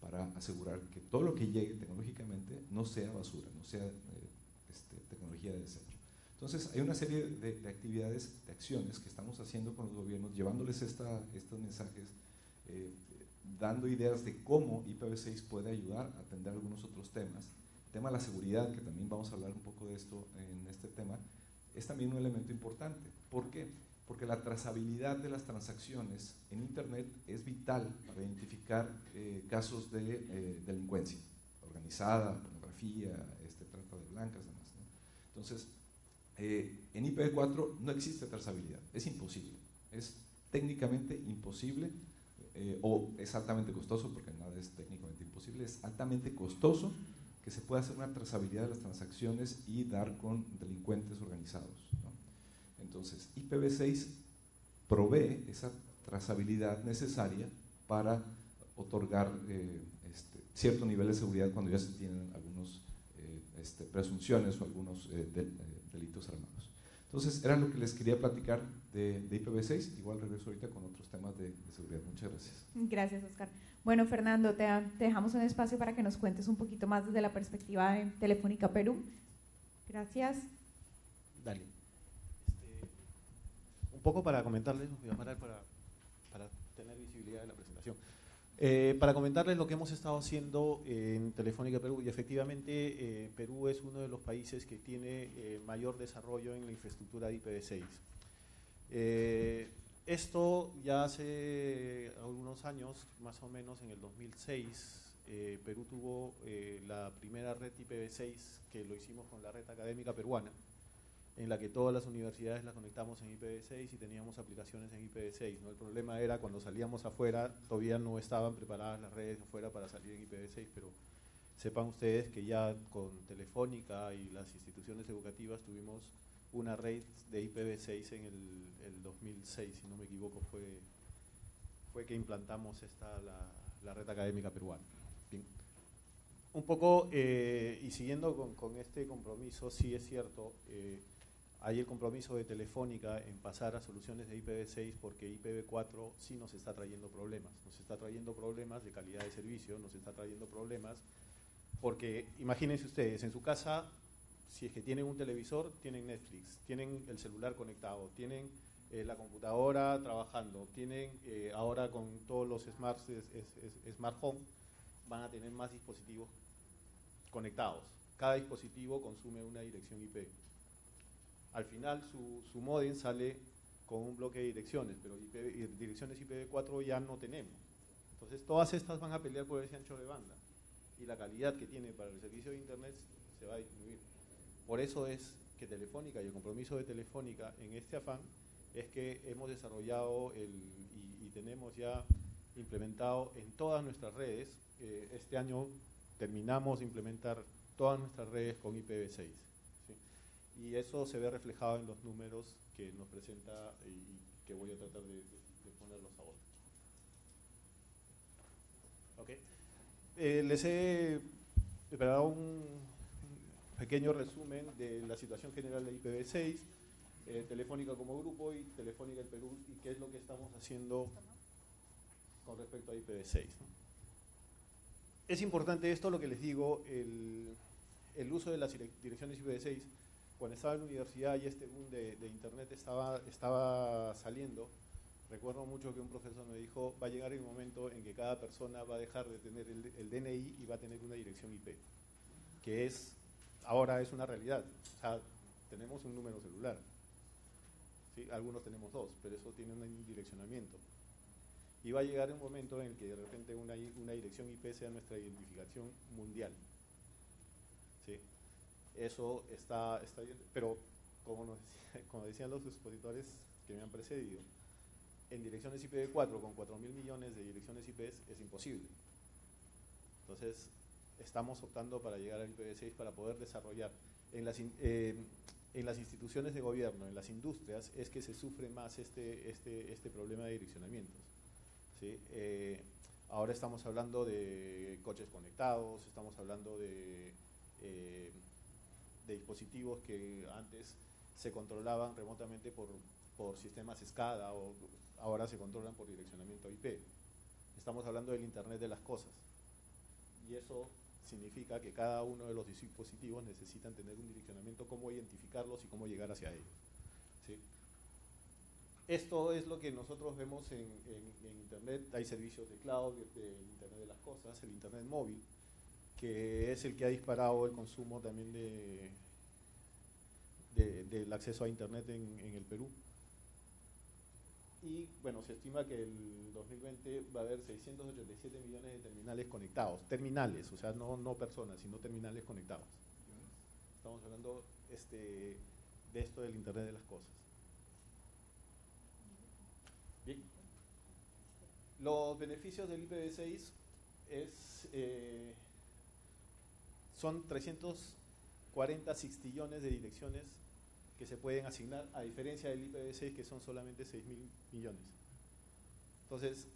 para asegurar que todo lo que llegue tecnológicamente no sea basura, no sea eh, este, tecnología de desecho. Entonces, hay una serie de, actividades, de acciones que estamos haciendo con los gobiernos, llevándoles esta, estos mensajes, eh, dando ideas de cómo IPv6 puede ayudar a atender algunos otros temas. El tema de la seguridad, que también vamos a hablar un poco de esto en este tema, es también un elemento importante. ¿Por qué? Porque la trazabilidad de las transacciones en Internet es vital para identificar eh, casos de eh, delincuencia organizada, pornografía, este, trata de blancas. Entonces, eh, en IPv4 no existe trazabilidad, es imposible, es técnicamente imposible o es altamente costoso, porque nada es técnicamente imposible, es altamente costoso que se pueda hacer una trazabilidad de las transacciones y dar con delincuentes organizados. Entonces, IPv6 provee esa trazabilidad necesaria para otorgar eh, este, cierto nivel de seguridad cuando ya se tienen algunas eh, este, presunciones o algunos eh, delitos armados. Entonces, era lo que les quería platicar de, IPv6. Igual regreso ahorita con otros temas de, de seguridad. Muchas gracias. Gracias, Oscar. Bueno, Fernando, te, dejamos un espacio para que nos cuentes un poquito más desde la perspectiva de Telefónica Perú. Gracias. Dale. Este, un poco para comentarles, voy a parar para, para tener visibilidad de la presentación. Eh, para comentarles lo que hemos estado haciendo en Telefónica Perú, y efectivamente eh, Perú es uno de los países que tiene eh, mayor desarrollo en la infraestructura de IPv6. Esto ya hace algunos años, más o menos en el 2006, eh, Perú tuvo eh, la primera red IPv6 que lo hicimos con la red académica peruana, en la que todas las universidades las conectamos en IPv6 y teníamos aplicaciones en IPv6. ¿no? El problema era cuando salíamos afuera, todavía no estaban preparadas las redes afuera para salir en IPv6, pero sepan ustedes que ya con Telefónica y las instituciones educativas tuvimos una red de IPv6 en el, 2006, si no me equivoco, fue, fue que implantamos esta, la, red académica peruana. Un poco, eh, y siguiendo con, este compromiso, sí es cierto, eh, hay el compromiso de Telefónica en pasar a soluciones de IPv6 porque IPv4 sí nos está trayendo problemas. Nos está trayendo problemas de calidad de servicio, nos está trayendo problemas porque imagínense ustedes, en su casa si es que tienen un televisor, tienen Netflix, tienen el celular conectado, tienen eh, la computadora trabajando, tienen eh, ahora con todos los smart, es, smart home, van a tener más dispositivos conectados. cada dispositivo consume una dirección IP. Al final su, su modem sale con un bloque de direcciones, pero direcciones IPv4 ya no tenemos. Entonces todas estas van a pelear por ese ancho de banda y la calidad que tiene para el servicio de Internet se va a disminuir. Por eso es que Telefónica y el compromiso de Telefónica en este afán es que hemos desarrollado el, y, tenemos ya implementado en todas nuestras redes, eh, este año terminamos de implementar todas nuestras redes con IPv6. Y eso se ve reflejado en los números que nos presenta y, que voy a tratar de, ponerlos ahora. Okay. Eh, les he preparado un pequeño resumen de la situación general de IPv6, eh, Telefónica como grupo y Telefónica el Perú y qué es lo que estamos haciendo con respecto a IPv6. Es importante esto lo que les digo, el, el uso de las direcciones IPv6 cuando estaba en la universidad y este boom de, internet estaba, estaba saliendo, recuerdo mucho que un profesor me dijo, va a llegar el momento en que cada persona va a dejar de tener el, DNI y va a tener una dirección IP, que es, ahora es una realidad. O sea, tenemos un número celular. Algunos tenemos dos, pero eso tiene un direccionamiento. Y va a llegar un momento en el que de repente una dirección IP sea nuestra identificación mundial. Eso está, está pero como, como decían los expositores que me han precedido, en direcciones IPv4 con 4 mil millones de direcciones IP es imposible. Entonces, estamos optando para llegar al IPv6 para poder desarrollar. En las, eh, en las instituciones de gobierno, en las industrias, es que se sufre más este, este, este problema de direccionamientos. ¿sí? Eh, ahora estamos hablando de coches conectados, estamos hablando de... Eh, de dispositivos que antes se controlaban remotamente por, por sistemas SCADA o ahora se controlan por direccionamiento IP. Estamos hablando del Internet de las cosas. Y eso significa que cada uno de los dispositivos necesitan tener un direccionamiento, cómo identificarlos y cómo llegar hacia ellos. Esto es lo que nosotros vemos en, Internet. Hay servicios de cloud, de Internet de las cosas, el Internet móvil, que es el que ha disparado el consumo también de, del acceso a Internet en, el Perú. Y bueno, se estima que el 2020 va a haber 687 millones de terminales conectados. Terminales, o sea, no, no personas, sino terminales conectados. Estamos hablando este, de esto del Internet de las cosas. Bien. Los beneficios del IPv6 es... Eh, son 340 sextillones de direcciones que se pueden asignar, a diferencia del IPv6 que son solamente 6 mil millones. Entonces,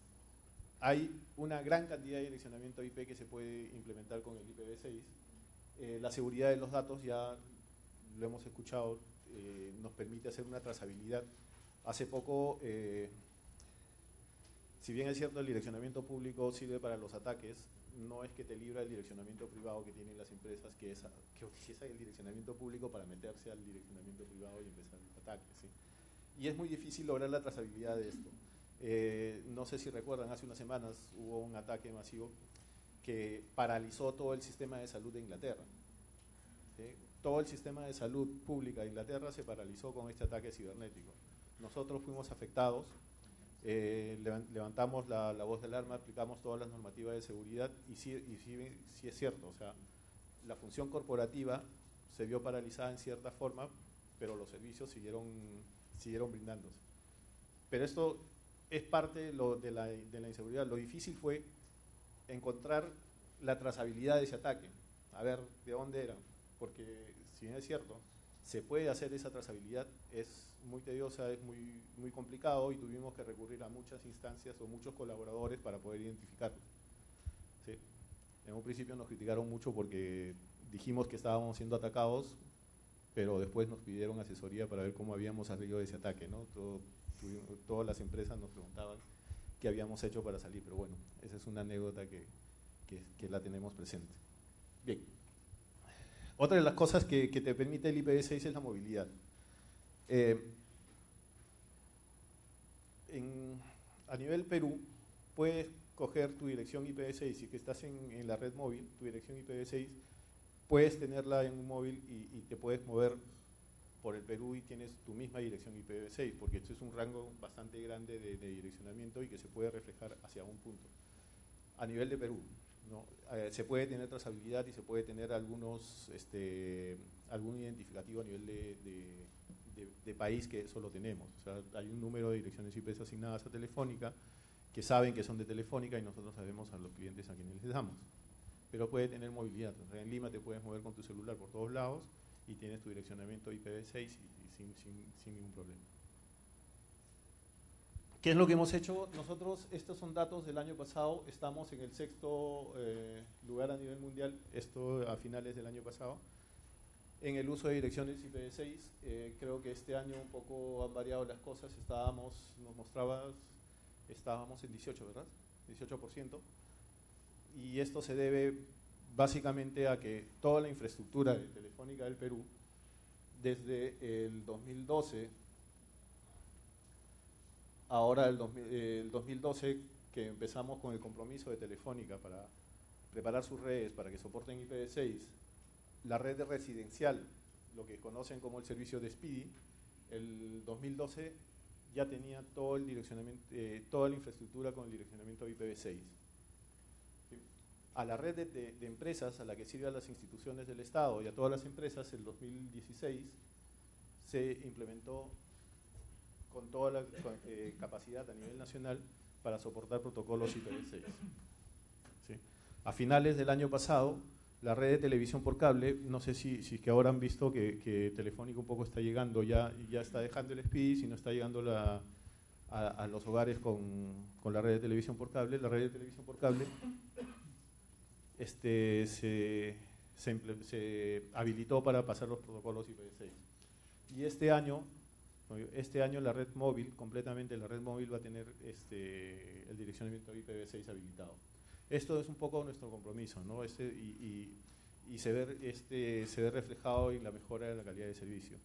hay una gran cantidad de direccionamiento IP que se puede implementar con el IPv6. Eh, la seguridad de los datos, ya lo hemos escuchado, eh, nos permite hacer una trazabilidad. Hace poco, eh, si bien es cierto el direccionamiento público sirve para los ataques, no es que te libra el direccionamiento privado que tienen las empresas, que, es, que utiliza el direccionamiento público para meterse al direccionamiento privado y empezar el ataque. Y es muy difícil lograr la trazabilidad de esto. Eh, no sé si recuerdan, hace unas semanas hubo un ataque masivo que paralizó todo el sistema de salud de Inglaterra. Todo el sistema de salud pública de Inglaterra se paralizó con este ataque cibernético. Nosotros fuimos afectados, eh, levantamos la, voz del arma, aplicamos todas las normativas de seguridad y sí, y es cierto, o sea, la función corporativa se vio paralizada en cierta forma, pero los servicios siguieron, siguieron brindándose. Pero esto es parte de, lo, de, la, de la inseguridad. Lo difícil fue encontrar la trazabilidad de ese ataque, a ver de dónde era, porque si bien es cierto, se puede hacer esa trazabilidad, es muy tediosa, es muy, muy complicado y tuvimos que recurrir a muchas instancias o muchos colaboradores para poder identificarlo. En un principio nos criticaron mucho porque dijimos que estábamos siendo atacados, pero después nos pidieron asesoría para ver cómo habíamos salido de ese ataque. ¿no? todas las empresas nos preguntaban qué habíamos hecho para salir, pero bueno, esa es una anécdota que, que, la tenemos presente. Bien. Otra de las cosas que, que te permite el IPv6 es la movilidad. Eh, a nivel Perú, puedes coger tu dirección IPv6 y que estás en, la red móvil, tu dirección IPv6, puedes tenerla en un móvil y, te puedes mover por el Perú y tienes tu misma dirección IPv6, porque esto es un rango bastante grande de, direccionamiento y que se puede reflejar hacia un punto. A nivel de Perú, ¿no? Eh, se puede tener trazabilidad y se puede tener algunos, este, algún identificativo a nivel de, país que eso lo tenemos. O sea, hay un número de direcciones IP asignadas a Telefónica que saben que son de Telefónica y nosotros sabemos a los clientes a quienes les damos. Pero puede tener movilidad. en Lima te puedes mover con tu celular por todos lados y tienes tu direccionamiento IPv6 y, sin, sin, ningún problema. ¿Qué es lo que hemos hecho? Nosotros, estos son datos del año pasado, estamos en el sexto eh, lugar a nivel mundial, esto a finales del año pasado en el uso de direcciones IPv6. Eh, creo que este año un poco han variado las cosas. Estábamos, nos mostrabas, estábamos en 18, ¿verdad? 18%. Y esto se debe básicamente a que toda la infraestructura de Telefónica del Perú, desde el 2012, ahora el, el 2012 que empezamos con el compromiso de Telefónica para preparar sus redes para que soporten IPv6, la red residencial, lo que conocen como el servicio de Speedy, el 2012 ya tenía eh, toda la infraestructura con el direccionamiento IPv6. A la red de, empresas a la que sirven las instituciones del Estado y a todas las empresas, el 2016 se implementó con toda la eh, capacidad a nivel nacional para soportar protocolos IPv6. A finales del año pasado la red de televisión por cable, no sé si, si que ahora han visto que, que Telefónica un poco está llegando, ya, ya está dejando el SPID, si no está llegando la, a, los hogares con, con, la red de televisión por cable. La red de televisión por cable este, se, se, habilitó para pasar los protocolos IPv6. Y este año, este año la red móvil, completamente la red móvil va a tener este, el direccionamiento IPv6 habilitado. Esto es un poco nuestro compromiso, ¿no? Este, y, y, se, ve, este, se ve reflejado en la mejora de la calidad de servicio.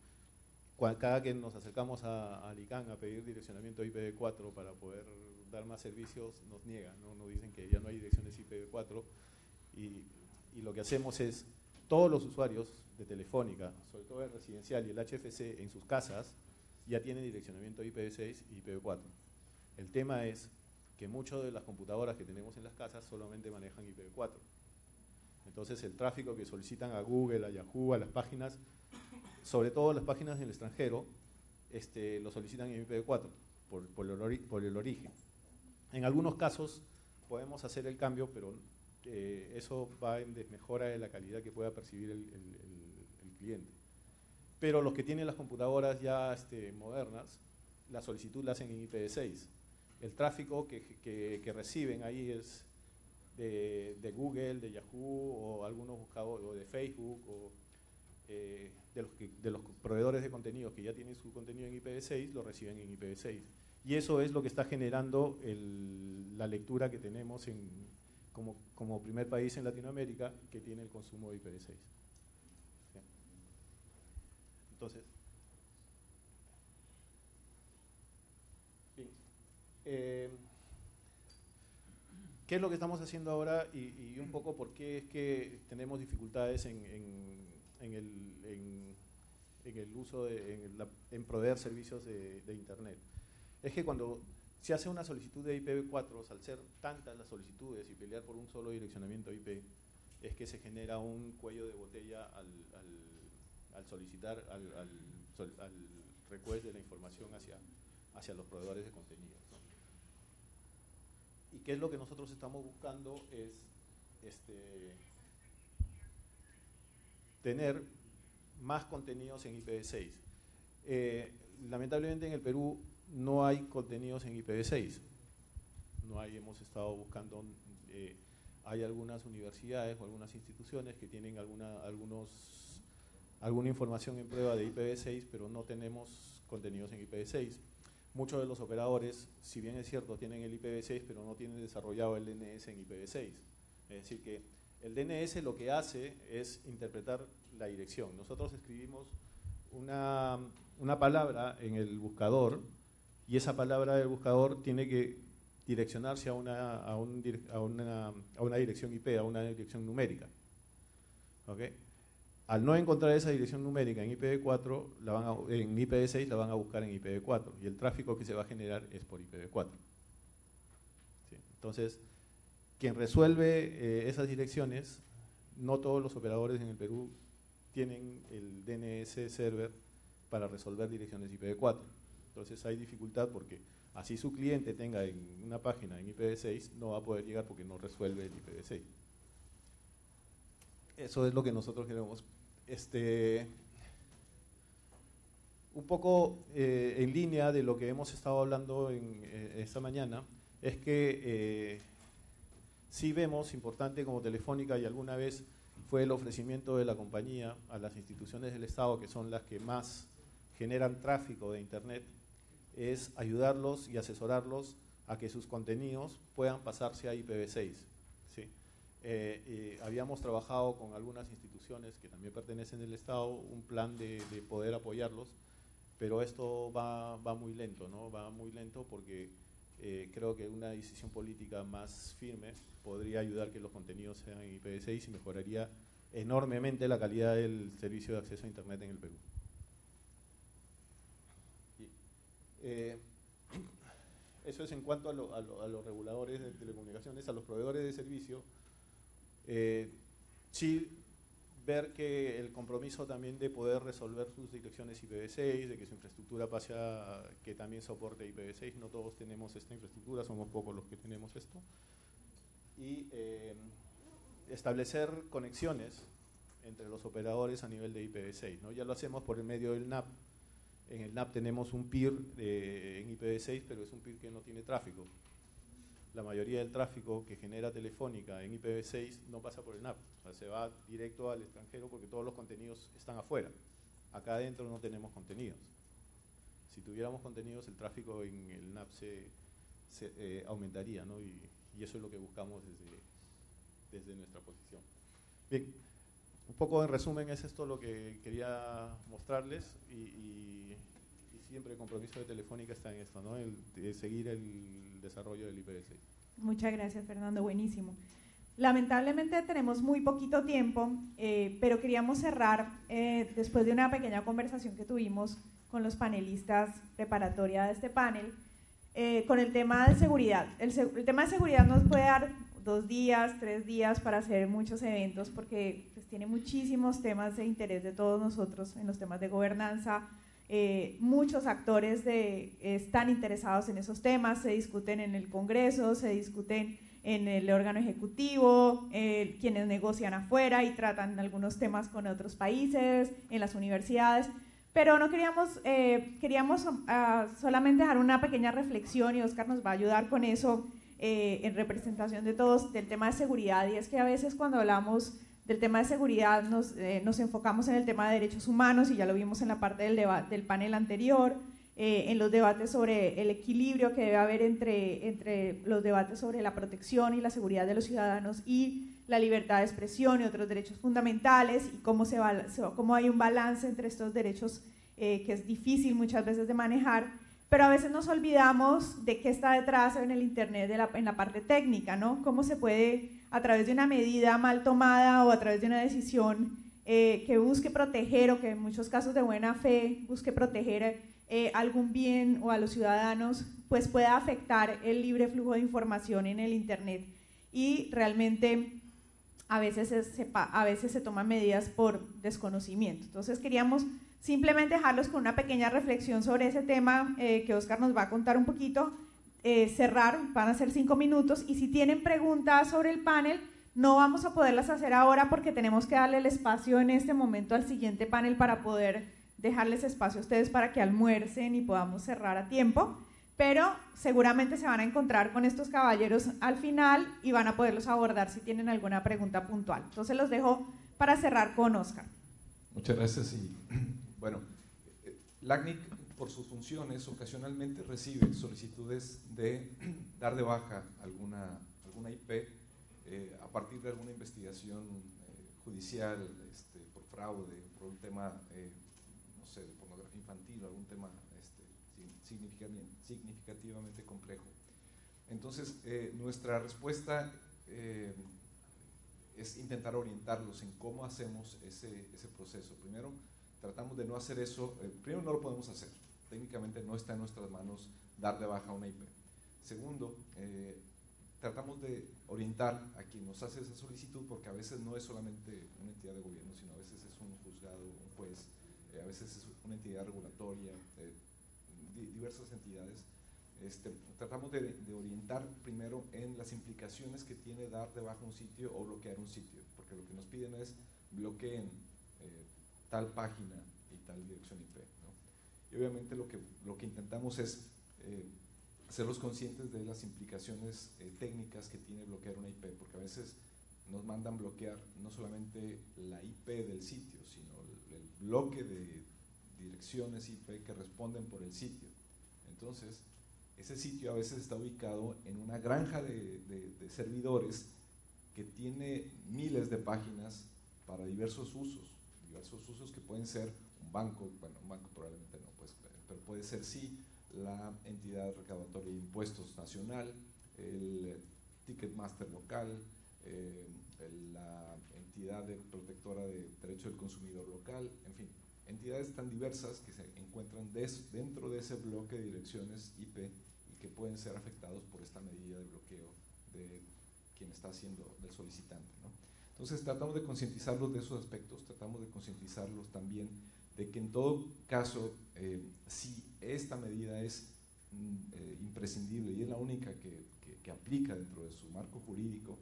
Cada que nos acercamos a, a a pedir direccionamiento IPv4 para poder dar más servicios, nos niegan, ¿no? nos dicen que ya no hay direcciones IPv4 y, y lo que hacemos es, todos los usuarios de Telefónica, sobre todo el residencial y el HFC en sus casas, ya tienen direccionamiento IPv6 y IPv4. El tema es que muchas de las computadoras que tenemos en las casas solamente manejan IPv4. Entonces el tráfico que solicitan a Google, a Yahoo, a las páginas, sobre todo las páginas en el extranjero, este, lo solicitan en IPv4 por, por, el, origen. En algunos casos podemos hacer el cambio, pero eh, eso va en desmejora de la calidad que pueda percibir el, cliente. Pero los que tienen las computadoras ya este, modernas, la solicitud la hacen en IPv6 el tráfico que, reciben ahí es de, Google, de Yahoo o algunos buscadores, o de Facebook o eh, de, los de los proveedores de contenidos que ya tienen su contenido en IPv6, lo reciben en IPv6. Y eso es lo que está generando la lectura que tenemos en, como, como, primer país en Latinoamérica que tiene el consumo de IPv6. Entonces, Eh, ¿Qué es lo que estamos haciendo ahora y, un poco por qué es que tenemos dificultades en, el, uso, en, proveer servicios de, Internet? Es que cuando se hace una solicitud de IPv4, al ser tantas las solicitudes y pelear por un solo direccionamiento IP, es que se genera un cuello de botella al, solicitar, al, al, request de la información hacia, hacia los proveedores de contenido. ¿Y qué es lo que nosotros estamos buscando? Es este, tener más contenidos en IPv6. Eh, lamentablemente en el Perú no hay contenidos en IPv6. No hay, hemos estado buscando, eh, hay algunas universidades o algunas instituciones que tienen alguna, algunos, alguna información en prueba de IPv6, pero no tenemos contenidos en IPv6 muchos de los operadores, si bien es cierto, tienen el IPv6, pero no tienen desarrollado el DNS en IPv6. Es decir, que el DNS lo que hace es interpretar la dirección. Nosotros escribimos una, palabra en el buscador y esa palabra del buscador tiene que direccionarse a una, a, una, dirección IP, a una dirección numérica. Al no encontrar esa dirección numérica en IPv4, la van en IPv6 la van a buscar en IPv4 y el tráfico que se va a generar es por IPv4. Entonces, quien resuelve eh, esas direcciones, no todos los operadores en el Perú tienen el DNS server para resolver direcciones IPv4. Entonces hay dificultad porque así su cliente tenga en una página en IPv6, no va a poder llegar porque no resuelve el IPv6. Eso es lo que nosotros queremos. Este, un poco eh, en línea de lo que hemos estado hablando en, eh, esta mañana, es que eh, sí vemos importante como Telefónica y alguna vez fue el ofrecimiento de la compañía a las instituciones del Estado, que son las que más generan tráfico de Internet, es ayudarlos y asesorarlos a que sus contenidos puedan pasarse a IPv6. ¿Sí? Eh, habíamos trabajado con algunas instituciones que también pertenecen al Estado, un plan de, poder apoyarlos, pero esto va, va, muy lento, ¿no? Va muy lento porque eh, creo que una decisión política más firme podría ayudar que los contenidos sean en IPv6 y mejoraría enormemente la calidad del servicio de acceso a Internet en el Perú. Eh, eso es en cuanto a, los reguladores de telecomunicaciones, a los proveedores de servicio. Eh, sí ver que el compromiso también de poder resolver sus direcciones IPv6, de que su infraestructura pase a que también soporte IPv6, no todos tenemos esta infraestructura, somos pocos los que tenemos esto. Y eh, establecer conexiones entre los operadores a nivel de IPv6. ¿no? Ya lo hacemos por el medio del NAP, en el NAP tenemos un PIR en IPv6, pero es un PIR que no tiene tráfico. La mayoría del tráfico que genera Telefónica en IPv6 no pasa por el NAP, o sea, se va directo al extranjero porque todos los contenidos están afuera. Acá adentro no tenemos contenidos. Si tuviéramos contenidos, el tráfico en el NAP se, eh, aumentaría, ¿no? Y, eso es lo que buscamos desde, desde nuestra posición. Bien, un poco en resumen es esto lo que quería mostrarles y, siempre el compromiso de Telefónica está en esto, ¿no? El, de seguir el desarrollo del IPv6. Muchas gracias Fernando, buenísimo. Lamentablemente tenemos muy poquito tiempo, eh, pero queríamos cerrar eh, después de una pequeña conversación que tuvimos con los panelistas preparatoria de este panel, eh, con el tema de seguridad. El, el, tema de seguridad nos puede dar dos días, tres días para hacer muchos eventos porque pues, tiene muchísimos temas de interés de todos nosotros en los temas de gobernanza. Eh, muchos actores de, están interesados en esos temas, se discuten en el Congreso, se discuten en el órgano ejecutivo, eh, quienes negocian afuera y tratan algunos temas con otros países, en las universidades. Pero no queríamos, eh, queríamos ah, solamente dejar una pequeña reflexión y Oscar nos va a ayudar con eso eh, en representación de todos del tema de seguridad y es que a veces cuando hablamos del tema de seguridad nos, eh, nos enfocamos en el tema de derechos humanos y ya lo vimos en la parte del, del panel anterior, eh, en los debates sobre el equilibrio que debe haber entre, entre los debates sobre la protección y la seguridad de los ciudadanos y la libertad de expresión y otros derechos fundamentales y cómo, se va, cómo hay un balance entre estos derechos que es difícil muchas veces de manejar pero a veces nos olvidamos de qué está detrás en el Internet en la parte técnica, ¿no? Cómo se puede, a través de una medida mal tomada o a través de una decisión eh, que busque proteger o que en muchos casos de buena fe busque proteger eh, algún bien o a los ciudadanos, pues pueda afectar el libre flujo de información en el Internet. Y realmente a veces se, a veces se toman medidas por desconocimiento. Entonces queríamos Simplemente dejarlos con una pequeña reflexión sobre ese tema eh, que Oscar nos va a contar un poquito. Eh, cerrar, van a ser cinco minutos y si tienen preguntas sobre el panel, no vamos a poderlas hacer ahora porque tenemos que darle el espacio en este momento al siguiente panel para poder dejarles espacio a ustedes para que almuercen y podamos cerrar a tiempo. Pero seguramente se van a encontrar con estos caballeros al final y van a poderlos abordar si tienen alguna pregunta puntual. Entonces los dejo para cerrar con Oscar. Muchas gracias bueno, LACNIC por sus funciones ocasionalmente recibe solicitudes de dar de baja alguna, alguna IP eh, a partir de alguna investigación eh, judicial este, por fraude, por un tema, eh, no sé, de pornografía infantil algún tema este, significativamente complejo. Entonces, nuestra respuesta es intentar orientarlos en cómo hacemos ese, ese proceso. Primero, tratamos de no hacer eso, eh, primero no lo podemos hacer, técnicamente no está en nuestras manos dar de baja una IP. Segundo, eh, tratamos de orientar a quien nos hace esa solicitud, porque a veces no es solamente una entidad de gobierno, sino a veces es un juzgado, un juez, eh, a veces es una entidad regulatoria, diversas entidades. Este, tratamos de, orientar primero en las implicaciones que tiene dar de baja un sitio o bloquear un sitio, porque lo que nos piden es bloqueen tal página y tal dirección IP. Y obviamente lo que, lo que intentamos es hacerlos conscientes de las implicaciones eh, técnicas que tiene bloquear una IP, porque a veces nos mandan bloquear no solamente la IP del sitio, sino el, bloque de direcciones IP que responden por el sitio. Entonces, ese sitio a veces está ubicado en una granja de servidores que tiene miles de páginas para diversos usos, diversos usos que pueden ser un banco, bueno, un banco probablemente no, pues, pero puede ser sí la entidad recaudatoria de impuestos nacional, el Ticketmaster local, eh, la entidad de protectora de derechos del consumidor local, en fin, entidades tan diversas que se encuentran dentro de ese bloque de direcciones IP y que pueden ser afectados por esta medida de bloqueo de quien está haciendo, del solicitante. Entonces tratamos de concientizarlos de esos aspectos, tratamos de concientizarlos también de que en todo caso, eh, si esta medida es mm, eh, imprescindible y es la única que, aplica dentro de su marco jurídico,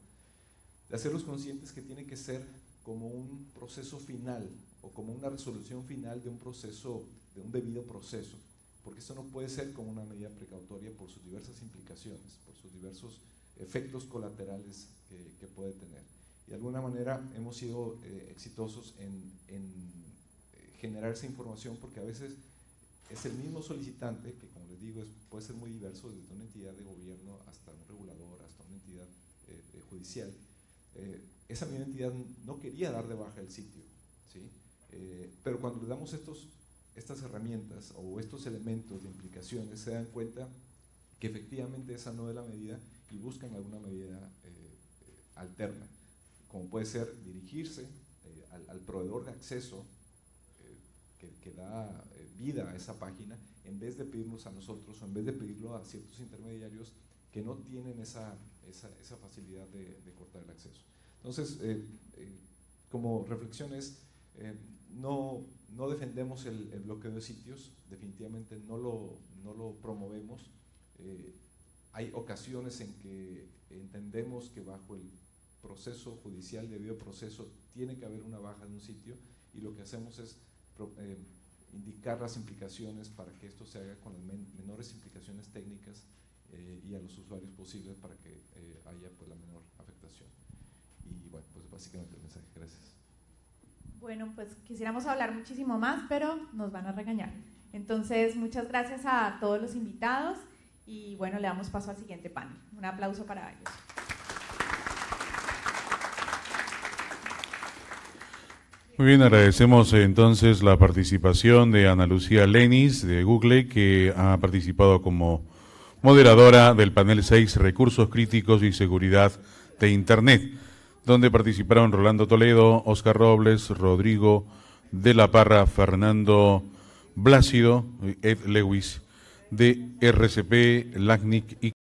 de hacerlos conscientes que tiene que ser como un proceso final o como una resolución final de un proceso, de un debido proceso, porque esto no puede ser como una medida precautoria por sus diversas implicaciones, por sus diversos efectos colaterales que, puede tener. De alguna manera hemos sido eh, exitosos en, en generar esa información porque a veces es el mismo solicitante, que como les digo, puede ser muy diverso, desde una entidad de gobierno hasta un regulador, hasta una entidad eh, eh, judicial. Eh, esa misma entidad no quería dar de baja el sitio, ¿sí? pero cuando le damos estos, estas herramientas o estos elementos de implicaciones, se dan cuenta que efectivamente esa no es la medida y buscan alguna medida alterna, como puede ser dirigirse al, al proveedor de acceso que, da eh, vida a esa página, en vez de pedirnos a nosotros o en vez de pedirlo a ciertos intermediarios que no tienen esa, esa, facilidad de, cortar el acceso. Entonces, eh, eh, como reflexiones, no, no, defendemos el, bloqueo de sitios, definitivamente no lo, no lo promovemos. hay ocasiones en que entendemos que bajo el proceso judicial, debido proceso, tiene que haber una baja de un sitio y lo que hacemos es eh, indicar las implicaciones para que esto se haga con las menores implicaciones técnicas eh, y a los usuarios posibles para que eh, haya pues, la menor afectación. Y bueno, pues básicamente el mensaje. Gracias. Bueno, pues quisiéramos hablar muchísimo más, pero nos van a regañar. Entonces, muchas gracias a todos los invitados y bueno, le damos paso al siguiente panel. Un aplauso para ellos. Muy bien, agradecemos eh, entonces la participación de Ana Lucía Lenis de Google, que ha participado como moderadora del panel 6 Recursos Críticos y Seguridad de Internet, donde participaron Rolando Toledo, Oscar Robles, Rodrigo de la Parra, Fernando Blácido, Ed Lewis de RCP, LACNIC y